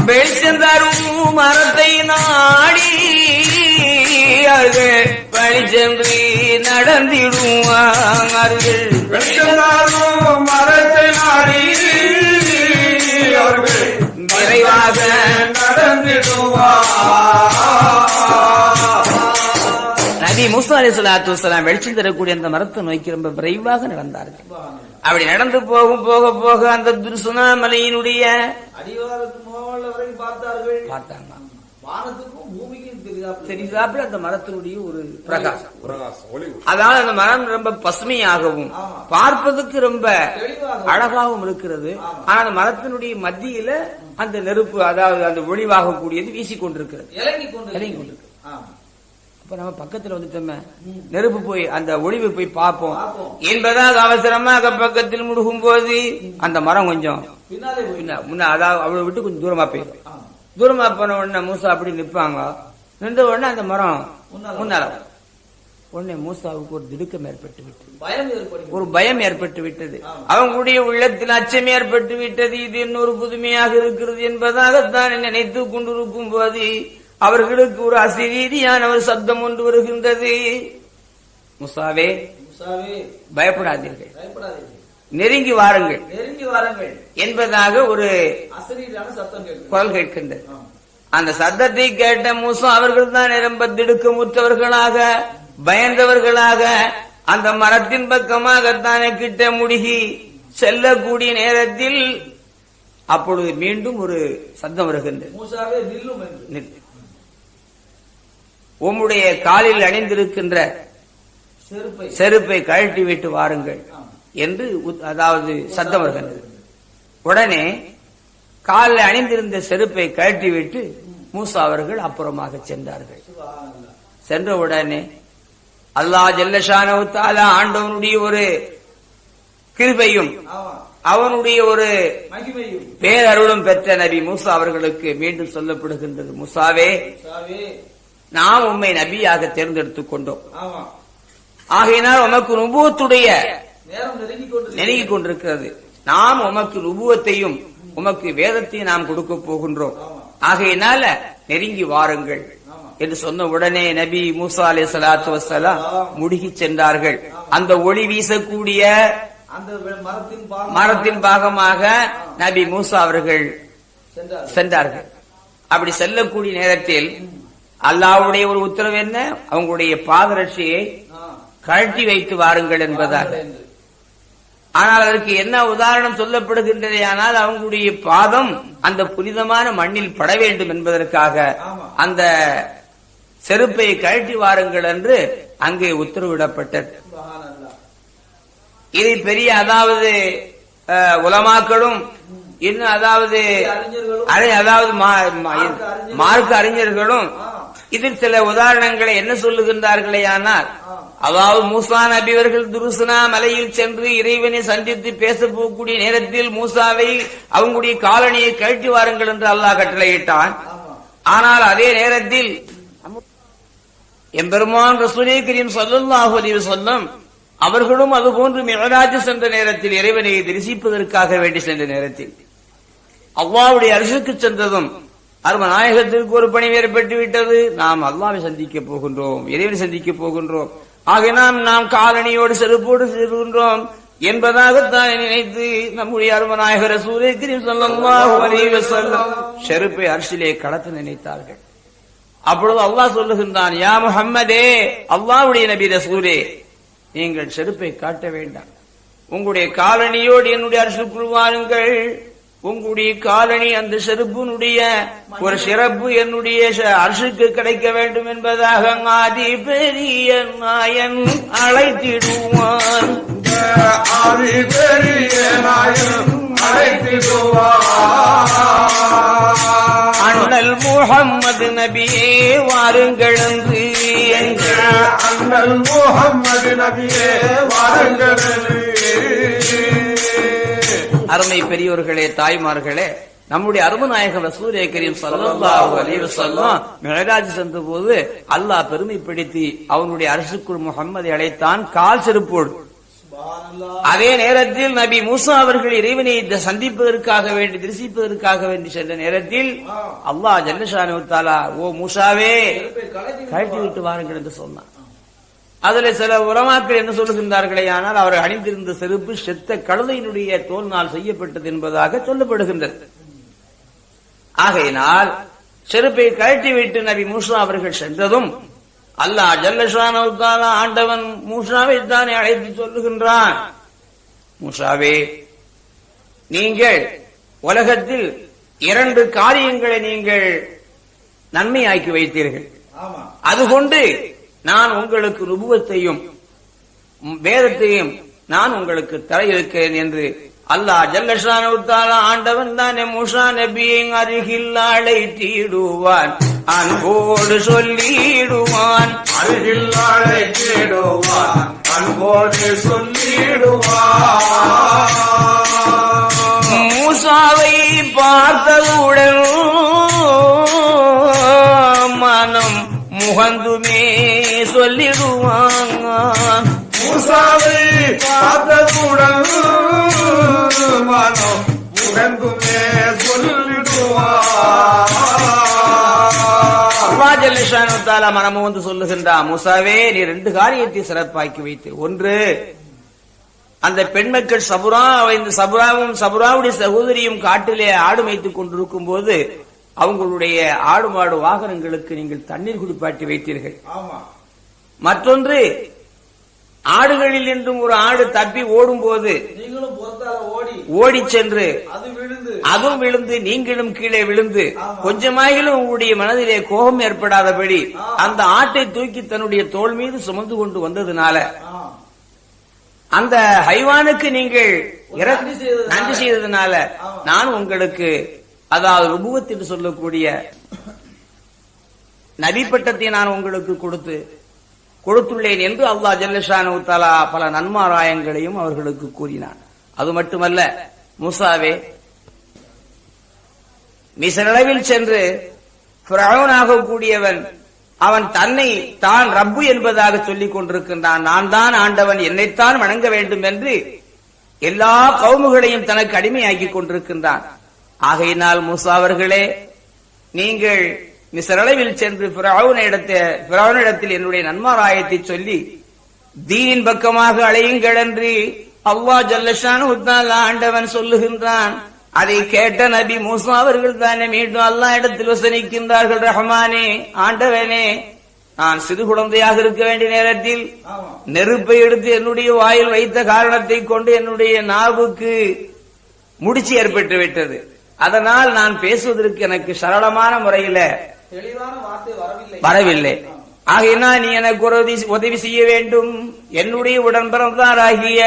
வெளிச்சம் தரும் மரத்தை நாடி அது வழிச்சென்று நடந்திடுவார்கள் வெற்றினாலும் மரத்தை நாடி அவர்கள் விரைவாக நடந்திடுவார் மூசா அலி சலாத்து வலாம் வெளிச்சம் தரக்கூடிய அந்த மரத்தை நோக்கி ரொம்ப விரைவாக நடந்தார்கள். அப்படி நடந்து போகும் போக போக அந்த துருசுனா மலையினுடைய பார்த்தாங்க. அந்த மரத்தினுடைய ஒரு பிரகாசம். அதாவது அந்த மரம் ரொம்ப பசுமையாகவும். பார்ப்பதற்கு ரொம்ப அழகாகவும் இருக்கிறது. ஆனா அந்த மரத்தினுடைய மத்தியில அந்த நெருப்பு அதாவது அந்த ஒளிவாக கூடியது வீசிக்கொண்டிருக்கிறது இறங்கி கொண்டு அப்ப நம்ம பக்கத்துல வந்துட்டோமே. நெருப்பு போய் அந்த ஒளிவு போய் பார்ப்போம். என்பதாக அவசரமாக பக்கத்தில் முடுகும் போது அந்த மரம் கொஞ்சம் முன்ன- அதாவது அவளை விட்டு கொஞ்சம் தூரமா போயிடும். தூரமா போன உடனே மூசா அப்படி நிப்பாங்க. நின்ற உடனே அந்த மரம் முன்னால. உடனே மூசாவுக்கு ஒரு திடுக்கம் ஏற்பட்டு விட்டது. ஒரு பயம் ஏற்பட்டு விட்டது. அவங்களுடைய உள்ளத்தில் அச்சம் ஏற்பட்டு விட்டது. இது இன்னொரு புதுமையாக இருக்கிறது என்பதாகத்தான் நினைத்து கொண்டிருக்கும் போது அவர்களுக்கு ஒரு அசிரீதியான ஒரு சப்தம் ஒன்று வருகின்றது. முசாவே பயப்படாதீர்கள். நெருங்கி வாருங்கள். நெருங்கி வாருங்கள். என்பதாக ஒரு குரல் கேட்கின்றது. அந்த சத்தத்தை கேட்ட மூசா அவர்கள் தான் நிரம்ப திடுக்கமுற்றவர்களாக பயந்தவர்களாக அந்த மரத்தின் பக்கமாகத்தானே கிட்ட முடுகி செல்லக்கூடிய நேரத்தில் அப்பொழுது மீண்டும் ஒரு சத்தம் வருகின்றது மூசாவே நில்லும் என்று நில். உம்முடைய காலில் அணிந்திருக்கின்ற செருப்பை. கழட்டி விட்டு வாருங்கள் என்று அதாவது சத்தம் உடனே காலில் அணிந்திருந்த செருப்பை கழட்டி விட்டு மூசா அவர்கள் அப்புறமாக சென்றார்கள். சென்ற உடனே அல்லாஹ் ஜல்லஷானவு தாலா ஆண்டவனுடைய ஒரு கிருபையும் அவனுடைய ஒரு பேரருளும் பெற்ற நபி மூசா அவர்களுக்கு மீண்டும் சொல்லப்படுகின்றது. முசாவே. நாம் உம்மை நபியாக தேர்ந்தெடுத்துக் கொண்டோம். ஆகையினால் உமக்கு நுபுவத்துடைய நெருங்கி கொண்டிருக்கிறது. நாம் உமக்கு நுபுவத்தையும் உமக்கு வேதத்தையும் நாம் கொடுக்க போகின்றோம். ஆகையினால நெருங்கி வாருங்கள். என்று சொன்ன உடனே நபி மூசா அலை சலாத்து வசலாம் முடுகி சென்றார்கள். அந்த ஒளி வீசக்கூடிய மரத்தின் பாகம் மரத்தின் பாகமாக நபி மூசா அவர்கள் சென்றார் சென்றார்கள். அப்படி செல்லக்கூடிய நேரத்தில் அல்லாஹ்வுடைய ஒரு உத்தரவு என்ன அவங்களுடைய பாதரட்சியை. கழட்டி வைத்து வாருங்கள் என்பதாக. ஆனால் அதற்கு என்ன உதாரணம் சொல்லப்படுகின்றதே ஆனால் அவங்களுடைய பாதம் அந்த புனிதமான மண்ணில் பட வேண்டும் என்பதற்காக. அந்த செருப்பை கழட்டி வாருங்கள் என்று அங்கே உத்தரவிடப்பட்டது. இது பெரிய அதாவது உலமாக்களும் இன்னும் அதாவது அதாவது மார்க்க அறிஞர்களும். இதில் சில உதாரணங்களை என்ன சொல்லுகின்றார்களே ஆனால் அதாவது மூசா நபி அவர்கள் துருசுனா மலையில் சென்று இறைவனை சந்தித்து பேச போகக்கூடிய நேரத்தில் மூசாவை அவங்களுடைய காலனியை கழட்டி வாருங்கள் என்று அல்லாஹ் கட்டளையிட்டான். ஆனால் அதே நேரத்தில் எம்பெருமான் ரசூலே கரீம் ஸல்லல்லாஹு அலைஹி வஸல்லம் அவர்களும் அதுபோன்று மிகராஜ் சென்ற நேரத்தில் இறைவனை தரிசிப்பதற்காக வேண்டி சென்ற நேரத்தில் அவ்வாவுடைய அரசுக்கு சென்றதும் அரும நாயகத்திற்கு ஒரு பணி ஏற்பட்டு விட்டது. நாம் அல்லாவை சந்திக்க போகின்றோம் இறைவனை சந்திக்க போகின்றோம். ஆக நாம் நாம் காலணியோடு செருப்போடு செல்கின்றோம் என்பதாகத்தான் நினைத்து நம்முடைய அருமநாயகர ரசூலே கரீம் ஸல்லல்லாஹு செருப்பை அரசிலே கடத்த நினைத்தார்கள். அப்பொழுது அல்லாஹ் சொல்லுகின்றான் யா முஹம்மதே அல்லாவுடைய நபி ரசூலே நீங்கள் செருப்பை காட்ட வேண்டாம். உங்களுடைய காலணியோடு என்னுடைய அரசுக்குள் வாருங்கள் உங்களுடைய காலணி அந்த செருப்பினுடைய ஒரு சிறப்பு என்னுடைய அரசுக்கு கிடைக்க வேண்டும் என்பதாக ஆதி பெரிய நாயன் அழைத்திடுவான். ஆதி பெரிய நாயன் அண்ணல் முகம்மது நபியே வாருங்கள் என்று. அண்ணல் முகம்மது நபியே வாருங்கள் அருமை பெரியோர்களே தாய்மார்களே நம்முடைய அருமநாயகம் சூரிய கரீம் ஸல்லல்லாஹு சென்ற போது அல்லாஹ் பெருமைப்படுத்தி அவனுடைய அரசுக்குள் முகம்மதை அழைத்தான் கால் செருப்போடு அதே நேரத்தில் நபி மூசா அவர்கள் இறைவனை சந்திப்பதற்காக வேண்டி தரிசிப்பதற்காக வேண்டி சென்ற நேரத்தில் அல்லாஹ் ஜல்லஷானு தாலா ஓ மூசாவே கழட்டி விட்டு வாருங்கள் என்று சொன்னான். அதுல சில உலமாக்கள் என்ன சொல்லுகின்றார்களே ஆனால் அவர் அணிந்திருந்த செருப்பு செத்த கழுதையினுடைய தோல்னால் செய்யப்பட்டது என்பதாக சொல்லப்படுகின்றது. ஆகையினால் செருப்பை கழட்டி விட்டு நபி மூசா அவர்கள் சென்றதும் அல்லாஹ் ஜல்லஷான ஆண்டவன் மூசாவை தானே அழைத்து சொல்லுகின்றான். மூசாவே நீங்கள் உலகத்தில் இரண்டு காரியங்களை நீங்கள் நன்மையாக்கி வைத்தீர்கள். அதுகொண்டு நான் உங்களுக்கு ருபுவத்தையும் வேதத்தையும் நான் உங்களுக்கு தர இருக்கிறேன் என்று அல்லாஹ் ஜல்லஷான ஆண்டவன் தானே முஷா நபியின் அருகில் அழைத்திடுவான். அன்போடு சொல்லிடுவான். அருகில் அழைத்திடுவான். அன்போடு சொல்லிடுவான். மூசாவை பார்த்தவுடன் மனம் முகந்துமே சொல்லிடுவான் மூசாவை பார்த்ததுடன் மனம் உகந்துமே சொல்லிடுவான் அல்லாஜல்லிஷானுத்தாலா மனமும் வந்து சொல்லுகின்றா மூசாவே நீ ரெண்டு காரியத்தை சிறப்பாக்கி வைத்து ஒன்று அந்த பெண் மக்கள் சபுரா இந்த சபுராவும் சபுராவுடைய சகோதரியும் காட்டிலே ஆடு மேய்த்துக் கொண்டிருக்கும் போது அவங்களுடைய ஆடு மாடு வாகனங்களுக்கு நீங்கள் தண்ணீர் குடிப்பாட்டி வைத்தீர்கள். மற்றொன்று ஆடுகளில் என்றும் ஒரு ஆடு தப்பி ஓடும் போது ஓடி சென்று அதுவும் விழுந்து நீங்களும் கீழே விழுந்து கொஞ்சமாயிலும் உங்களுடைய மனதிலே கோபம் ஏற்படாதபடி அந்த ஆட்டை தூக்கி தன்னுடைய தோள் மீது சுமந்து கொண்டு வந்ததுனால அந்த ஹைவானுக்கு நீங்கள் நன்றி செய்ததுனால. நான் உங்களுக்கு அதாவது ருபுவத் என்று சொல்லக்கூடிய நபிப்பட்டத்தை நான் உங்களுக்கு கொடுத்து கொடுத்துள்ளேன் என்று அல்லாஹ் ஜல்லஷானு தலா பல நன்மாராயங்களையும் அவர்களுக்கு கூறினான். அது மட்டுமல்ல முசாவே மிசரளவில் சென்று கூடியவன் அவன் தன்னை தான் ரப்பு என்பதாக சொல்லிக் கொண்டிருக்கின்றான். நான் தான் ஆண்டவன் என்னைத்தான் வணங்க வேண்டும் என்று எல்லா கவுமுகளையும் தனக்கு அடிமையாக்கிக் கொண்டிருக்கின்றான். ஆகையினால் மூசா அவர்களே நீங்கள் மிசரளவில் சென்று பிரவுனிடத்தில் என்னுடைய நன்மாராயத்தை சொல்லி தீனின் பக்கமாக அழையுங்கள் என்று அவ்வா ஜல்லஷான் ஆண்டவன் சொல்லுகின்றான். அதை கேட்ட நபி மூசா அவர்கள் தானே மீண்டும் அல்லா இடத்தில் வசனிக்கின்றார்கள். ரஹமானே ஆண்டவனே நான் சிறு குழந்தையாக இருக்க வேண்டிய நேரத்தில் நெருப்பை எடுத்து என்னுடைய வாயில் வைத்த காரணத்தை கொண்டு என்னுடைய நாவுக்கு முடிச்சு ஏற்பட்டு விட்டது. அதனால் நான் பேசுவதற்கு எனக்கு சரளமான முறையில வரவில்லை. ஆகையினால் நீ எனக்கு உதவி- உதவி செய்ய வேண்டும். என்னுடைய உடன் பிறந்தாராகிய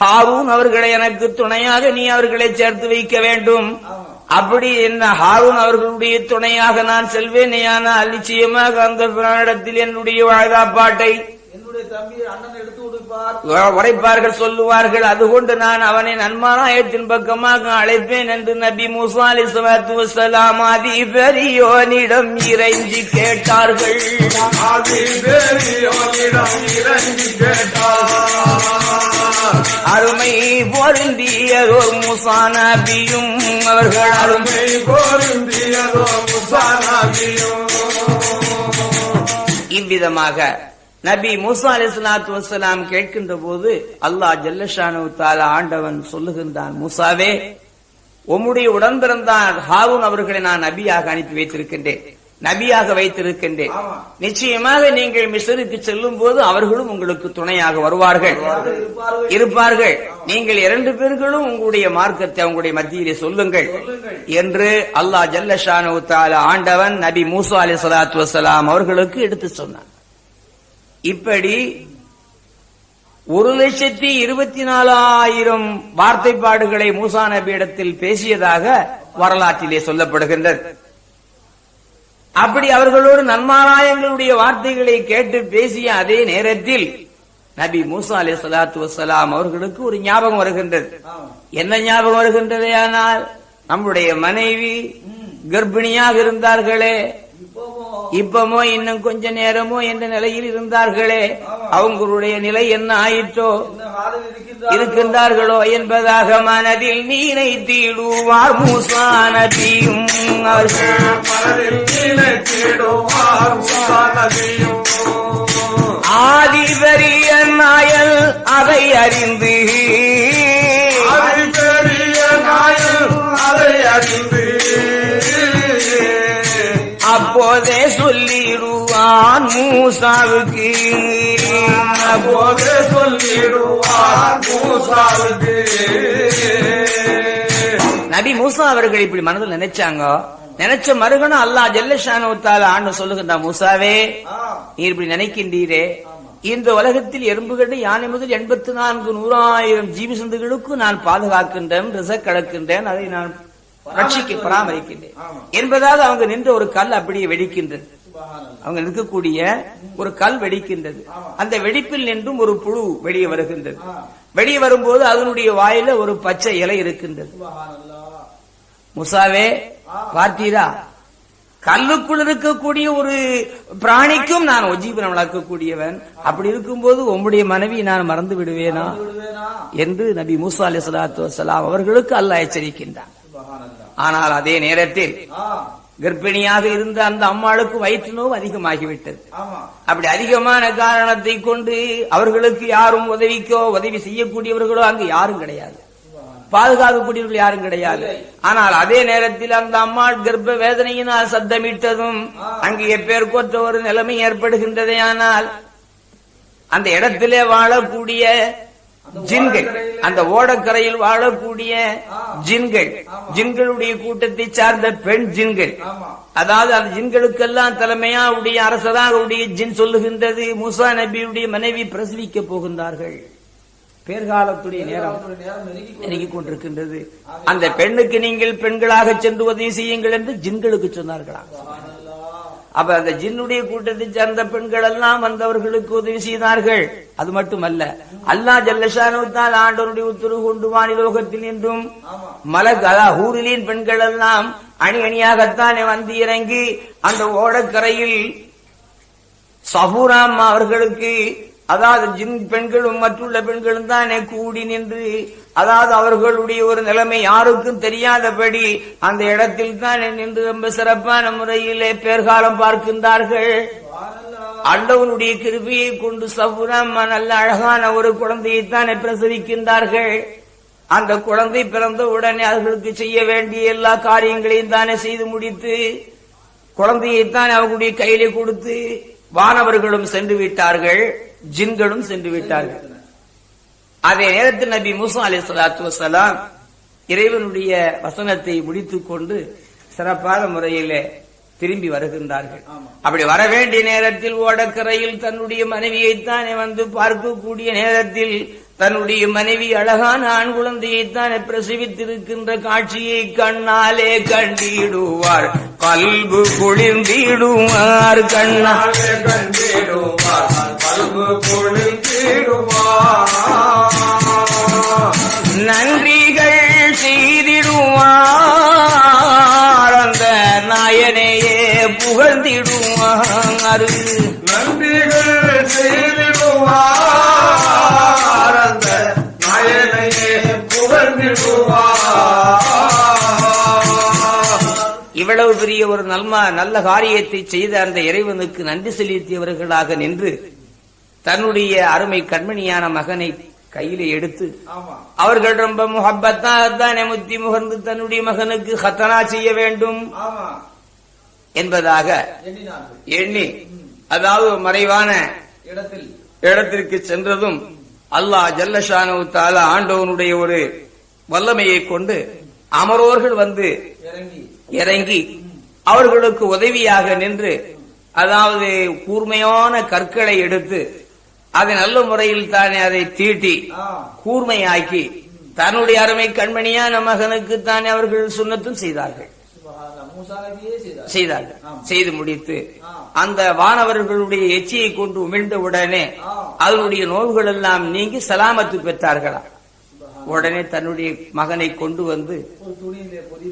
ஹாரூன் அவர்களை எனக்கு துணையாக நீ அவர்களை சேர்த்து வைக்க வேண்டும். அப்படி என்ன ஹாரூன் அவர்களுடைய துணையாக நான் செல்வேனேயானால் நிச்சயமாக அந்த இடத்தில் என்னுடைய வாழ்காப்பாட்டை என்னுடைய தம்பி அண்ணன் எடுத்து உரைப்பார்கள் சொல்லுவார்கள். அதுகொண்டு நான் அவனை நன்மாராயத்தின் பக்கமாக அழைப்பேன் என்று நபி மூசா அலி சலாத்து வசலாம் அதி பெரியோனிடம் இறைஞ்சி கேட்டார்கள். அருமை பொருந்தியதோர் மூசா நபியும் அவர்கள். அருமை அருமை கோருந்தியதோ முசானாகியும் இவ்விதமாக நபி மூசா அலி சலாத்து வசலாம் கேட்கின்ற போது அல்லாஹ் ஜல்லஷானு தாலா ஆண்டவன் சொல்லுகின்றான் மூசாவே உம்முடைய உடன் பிறந்தான் ஹாரூன் அவர்களை நான் நபியாக அனுப்பி வைத்திருக்கின்றேன். நபியாக வைத்திருக்கின்றேன். நிச்சயமாக நீங்கள் மிஸ்ருக்கு செல்லும் போது அவர்களும் உங்களுக்கு துணையாக வருவார்கள். இருப்பார்கள். நீங்கள் இரண்டு பேர்களும் உங்களுடைய மார்க்கத்தை உங்களுடைய மத்தியிலே சொல்லுங்கள். சொல்லுங்கள். என்று அல்லாஹ் ஜல்லஷானு தாலா ஆண்டவன் நபி மூசா அலி சலாத்து வசலாம் அவர்களுக்கு எடுத்து சொன்னான். இப்படி ஒரு லட்சத்தி இருபத்தி நாலாயிரம் வார்த்தைப்பாடுகளை மூசா நபியிடத்தில் பேசியதாக வரலாற்றிலே சொல்லப்படுகின்றது. அப்படி அவர்களோடு நன்மாராயங்களுடைய வார்த்தைகளை கேட்டு பேசிய அதே நேரத்தில் நபி மூசா அலி சலாத்து வசலாம் அவர்களுக்கு ஒரு ஞாபகம் வருகின்றது. என்ன ஞாபகம் வருகின்றது ஆனால் நம்முடைய மனைவி கர்ப்பிணியாக இருந்தார்களே இப்பமோ இன்னும் கொஞ்ச நேரமோ என்ற நிலையில் இருந்தார்களே அவங்களுடைய நிலை என்ன ஆயிற்றோ? இருக்கின்றார்களோ என்பதாக மனதில் நீனை தீடுவார் மூசா நபியும் அவர்கள் நாயல் அதை அறிந்து. அது நாயல் அதை அறிந்து. சொல்லிடுவான் மூசாவுக்கு. அப்போதே சொல்லிடுவார் மூசாவுக்கு. நபி மூசா அவர்கள் இப்படி மனதில் நினைச்சாங்க? நினைச்ச மறுகணம் அல்லாஹ் ஜல்லஷானுத்தால ஆண்டு சொல்லுகின்ற மூசாவே நீ இப்படி நினைக்கின்றீரே. இந்த உலகத்தில் எறும்புகள் யானை முதல் எண்பத்தி நான்கு நூறாயிரம் ஜீவி சந்துகளுக்கும் நான் பாதுகாக்கின்றேன் ரிசக் கலக்கின்றேன் அதை நான் ரட்சிக்க பராமரிக்கின்றேன். என்பதால் அவங்க நின்ற ஒரு கல் அப்படியே வெடிக்கின்றது. அவங்க நிற்கக்கூடிய ஒரு கல் வெடிக்கின்றது. அந்த வெடிப்பில் நின்றும் ஒரு புழு வெளியே வருகின்றது. வெளியே வரும்போது அதனுடைய வாயில ஒரு பச்சை இலை இருக்கின்றது. முசாவே பார்த்தீரா? கல்லுக்குள் இருக்கக்கூடிய ஒரு பிராணிக்கும் நான் உஜீவனம் வளர்க்கக்கூடியவன். அப்படி இருக்கும்போது உம்முடைய மனைவி நான் மறந்து விடுவேனா? என்று நபி மூசா அலி சலாத்து வசலாம் அவர்களுக்கு அல்லாஹ் எச்சரிக்கின்றான். ஆனால் அதே நேரத்தில் கர்ப்பிணியாக இருந்த அந்த அம்மாளுக்கு வயிற்று நோவு அதிகமாகிவிட்டது. அப்படி அதிகமான காரணத்தை கொண்டு அவர்களுக்கு யாரும் உதவிக்கோ உதவி செய்யக்கூடியவர்களோ அங்கு யாரும் கிடையாது. பாதுகாக்கக்கூடியவர்கள் யாரும் கிடையாது. ஆனால் அதே நேரத்தில் அந்த அம்மாள் கர்ப்ப வேதனையினால் சத்தமிட்டதும் அங்கு எப்பேற்கொற்ற ஒரு நிலைமை ஏற்படுகின்றதே ஆனால் அந்த இடத்திலே வாழக்கூடிய ஜின்கள். அந்த ஓடக்கரையில் வாழக்கூடிய ஜின்கள். ஜின்களுடைய கூட்டத்தை சார்ந்த பெண் ஜின்கள். அதாவது அந்த ஜின்களுக்கெல்லாம் தலைமையா உடைய அரசராக உடைய ஜின் சொல்லுகின்றது. மூசா நபியுடைய மனைவி பிரசவிக்க போகின்றார்கள். பேர்காலத்துடைய நேரம் நெருங்கி கொண்டிருக்கின்றது. அந்த பெண்ணுக்கு நீங்கள் பெண்களாக சென்று உதவி செய்யுங்கள் என்று ஜின்களுக்கு சொன்னார்களாம். அப்ப அந்த ஜின்னுடைய கூட்டத்தை சேர்ந்த பெண்கள் எல்லாம் வந்தவர்களுக்கு உதவி செய்தார்கள். அது மட்டுமல்ல அல்லா ஜல்லஷானுத்தால் ஆண்டவருடைய உத்தரவு கொண்டு வானிலோகத்தில் என்றும் மலக் அதா ஊரிலின் பெண்கள் எல்லாம் அணி அணியாகத்தானே வந்து இறங்கி அந்த ஓடக்கரையில் சபூராம் அவர்களுக்கு அதாவது ஜின் பெண்களும் மற்றுள்ள பெண்களும் தானே கூடி நின்று அதாவது அவர்களுடைய ஒரு நிலைமை யாருக்கும் தெரியாதபடி அந்த இடத்தில் தானே நின்று ரொம்ப சிறப்பான முறையிலே பேர்காலம் பார்க்கின்றார்கள். அண்டவனுடைய கிருபியை கொண்டு சபுராமா நல்ல அழகான ஒரு குழந்தையை தானே பிரசவிக்கின்றார்கள். அந்த குழந்தை பிறந்த உடனே அவர்களுக்கு செய்ய வேண்டிய எல்லா காரியங்களையும் தானே செய்து முடித்து குழந்தையைத்தான் அவர்களுடைய கையிலே கொடுத்து வானவர்களும் சென்று விட்டார்கள். ஜின்களும் சென்று விட்டார்கள். அதே நேரத்தில் நபி மூசா அலி சலாத்து வசலாம் இறைவனுடைய வசனத்தை முடித்துக் கொண்டு சிறப்பான முறையில் திரும்பி வருகின்றார்கள். அப்படி வர வேண்டிய நேரத்தில் ஓடக்கரையில் தன்னுடைய மனைவியைத்தானே வந்து பார்க்கக்கூடிய நேரத்தில் தன்னுடைய மனைவி அழகான ஆண் குழந்தையைத்தான் பிரசவித்திருக்கின்ற காட்சியை கண்ணாலே கண்டிடுவார். கல்பு குளிர்ந்திடுவார் கண்ணால் கண்டிடுவார். நன்றிகள் செய்திடுவார். அந்த நாயனையே புகழ்ந்திடுவார். நன்றிகள் செய்திடுவார். அந்த நாயனையே இவ்வளவு பெரிய ஒரு நல்மா நல்ல காரியத்தை செய்த அந்த இறைவனுக்கு நன்றி செலுத்தியவர்களாக நின்று தன்னுடைய அருமை கண்மணியான மகனை கையிலே எடுத்து அவர்கள் ரொம்ப முகப்பத்தாகத்தானே முத்தி முகர்ந்து தன்னுடைய மகனுக்கு ஹத்தனா செய்ய வேண்டும் என்பதாக எண்ணி அதாவது மறைவான இடத்திற்கு சென்றதும் அல்லாஹ் ஜல்லஷானு தாலா ஆண்டவனுடைய ஒரு வல்லமையை கொண்டு அமரோர்கள் வந்து இறங்கி. இறங்கி அவர்களுக்கு உதவியாக நின்று அதாவது கூர்மையான கற்களை எடுத்து அதை நல்ல முறையில் தானே அதை தீட்டி கூர்மையாக்கி தன்னுடைய அருமை கண்மணியான மகனுக்கு தானே அவர்கள் சுண்ணத்தும் செய்தார்கள். செய்தார்கள். செய்து முடித்து. அந்த வானவர்களுடைய எச்சியை கொண்டு உமிழ்ந்த உடனே. அதனுடைய நோய்கள் எல்லாம் நீங்கி சலாமத்து பெற்றார்களா? உடனே தன்னுடைய மகனை கொண்டு வந்து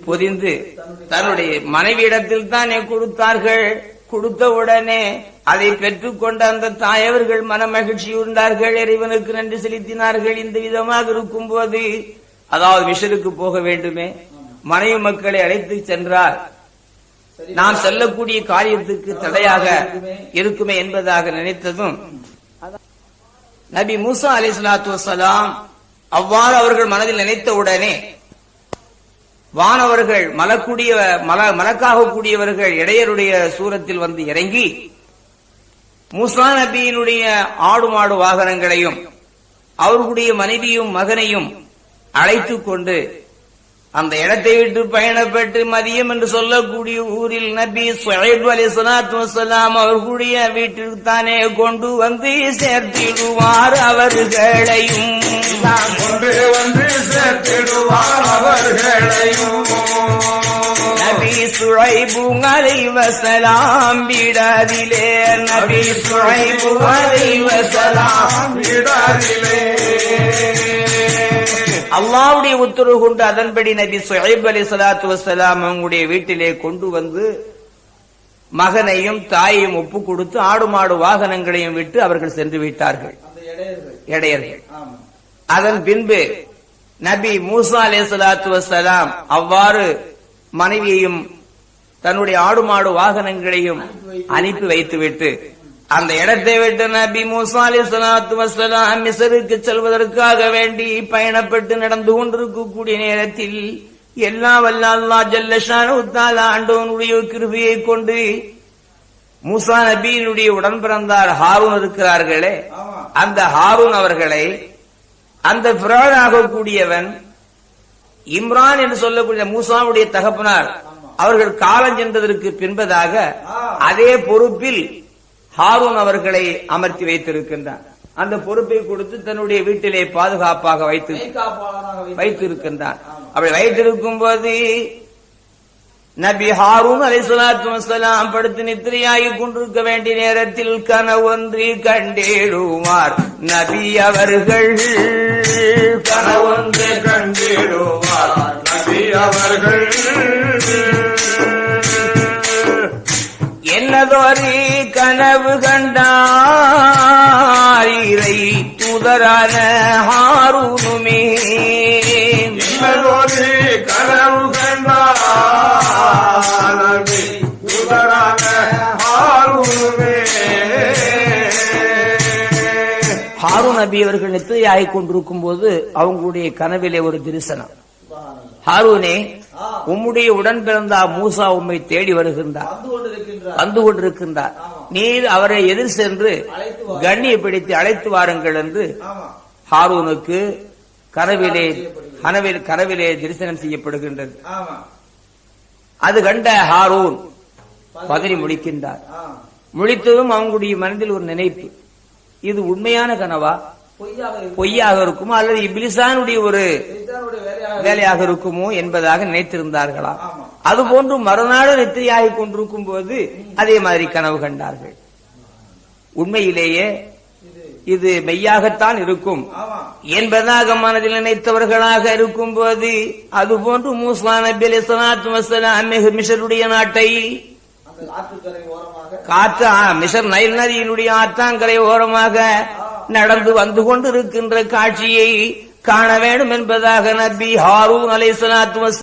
பொதிந்து தன்னுடைய மனைவியிடத்தில் தானே கொடுத்தார்கள். கொடுத்த உடனே அதை பெற்றுக்கொண்ட அந்த தாயவர்கள் மன மகிழ்ச்சி உண்டார்கள் இறைவனுக்கு நன்றி செலுத்தினார்கள். இந்த விதமாக இருக்கும்போது அதாவது மிஷருக்கு போக வேண்டுமே மனைவி மக்களை அழைத்து சென்றார் நாம் செல்லக்கூடிய காரியத்துக்கு தடையாக இருக்குமே என்பதாக நினைத்ததும் நபி மூசா அலி சலாத்து வசலாம் அவ்வாறு அவர்கள் மனதில் நினைத்த உடனே வானவர்கள் மலக்கூடிய மல மலக்காக கூடியவர்கள் இடையருடைய சூரத்தில் வந்து இறங்கி மூசா நபியினுடைய ஆடு மாடு வாகனங்களையும் அவர்களுடைய மனைவியும் மகனையும் அழைத்துக் கொண்டு அந்த இடத்தை விட்டு பயணப்பட்டு மதியம் என்று சொல்லக்கூடிய ஊரில் நபி சுஹைப் அலி சலாத்து வசலாம் அவர்களுடைய வீட்டிற்கு தானே கொண்டு வந்து சேர்த்திடுவார் அவர்களையும். கொண்டு வந்து சேர்த்திடுவார் அவர்களையும். சுழைபுங்களை வசலாம் விடாதிலே நபி சுழைபுங்களை வசலாம் விடாதிலே அல்லாவுடைய உத்தரவு கொண்டு அதன்படி நபி சுஹைப் அலி சலாத்து வசலாம் அவங்களுடைய வீட்டிலே கொண்டு வந்து மகனையும் தாயையும் ஒப்பு கொடுத்து ஆடு மாடு வாகனங்களையும் விட்டு அவர்கள் சென்று விட்டார்கள். இடையர்கள். அதன் பின்பு நபி மூசா அலே சலாத்து வசலாம் அவ்வாறு மனைவியையும் தன்னுடைய ஆடு மாடு வாகனங்களையும் அனுப்பி வைத்துவிட்டு அந்த இடத்தை விட்டு நபி மூசா அலி சலாத்து வசலாம் மிசருக்கு செல்வதற்காக வேண்டி பயணப்பட்டு நடந்து கொண்டிருக்கக்கூடிய நேரத்தில் எல்லா வல்ல அல்லாஹ் ஜல்லஷானு ஆண்டவனுடைய கிருபையை கொண்டு மூசா நபியினுடைய உடன் பிறந்தார் ஹாரூன் இருக்கிறார்களே. அந்த ஹாரூன் அவர்களை அந்த பிரானாக கூடியவன் இம்ரான் என்று சொல்லக்கூடிய மூசாவுடைய தகப்பனார் அவர்கள் காலம் சென்றதற்கு பின்பதாக அதே பொறுப்பில் ஹாரூன் அவர்களை அமர்த்தி வைத்திருக்கின்றார். அந்த பொறுப்பை கொடுத்து தன்னுடைய வீட்டிலே பாதுகாப்பாக வைத்து மெய்காப்பாளராக வைத்து- வைத்திருக்கின்றான் அப்படி வைத்திருக்கும் போது நபி ஹாரூன் அலை அலைஹிஸ்ஸலாத்து வசலாம் படுத்து நித்திரையாகி கொண்டிருக்க வேண்டிய நேரத்தில் கனவொன்றி கண்டேடுவார். நபி அவர்கள் கனவொன்று கண்டிடுவார். நபி அவர்கள் என்னதொரு கனவு கண்டார். இறை தூதரான நபி அவர்கள் நித்திரையாகிக் கொண்டிருக்கும் போது அவங்களுடைய கனவிலே ஒரு தரிசனம். ஹாரூனே உம்முடைய உடன் பிறந்தா மூசா உம்மை தேடி வருகின்றார். வந்து கொண்டிருக்கின்றார். நீர் அவரை எதிர் சென்று கண்ணியை பிடித்து அழைத்து வாருங்கள் என்று ஹாரூனுக்கு கனவிலே கனவில் கனவிலே தரிசனம் செய்யப்படுகின்றது. அது கண்ட ஹாரூன் பதறி முடிக்கின்றார் முடித்ததும் அவங்களுடைய மனதில் ஒரு நினைப்பு. இது உண்மையான கனவா? பொய்யாக இருக்கு. பொய்யாக இருக்குமோ? அல்லது இப்லிசானுடைய ஒரு வேலையாக இருக்குமோ? என்பதாக நினைத்திருந்தார்களா. அதுபோன்று மறுநாடு நித்திரையாகிக் கொண்டிருக்கும் போது அதே மாதிரி கனவு கண்டார்கள். உண்மையிலேயே இது மெய்யாகத்தான் இருக்கும். என்பதாக மனதில் நினைத்தவர்களாக இருக்கும் போது அதுபோன்று மூசா நபி அலி சலாத்து மிஷருடைய நாட்டை காற்று மிஷர் நைல் நதியினுடைய ஆத்தாங்கரை ஓரமாக நடந்து வந்து கொண்டிருக்கின்ற காட்சியை காண வேண்டும் என்பதாக நபி ஹாரூன் அலை சலாத்து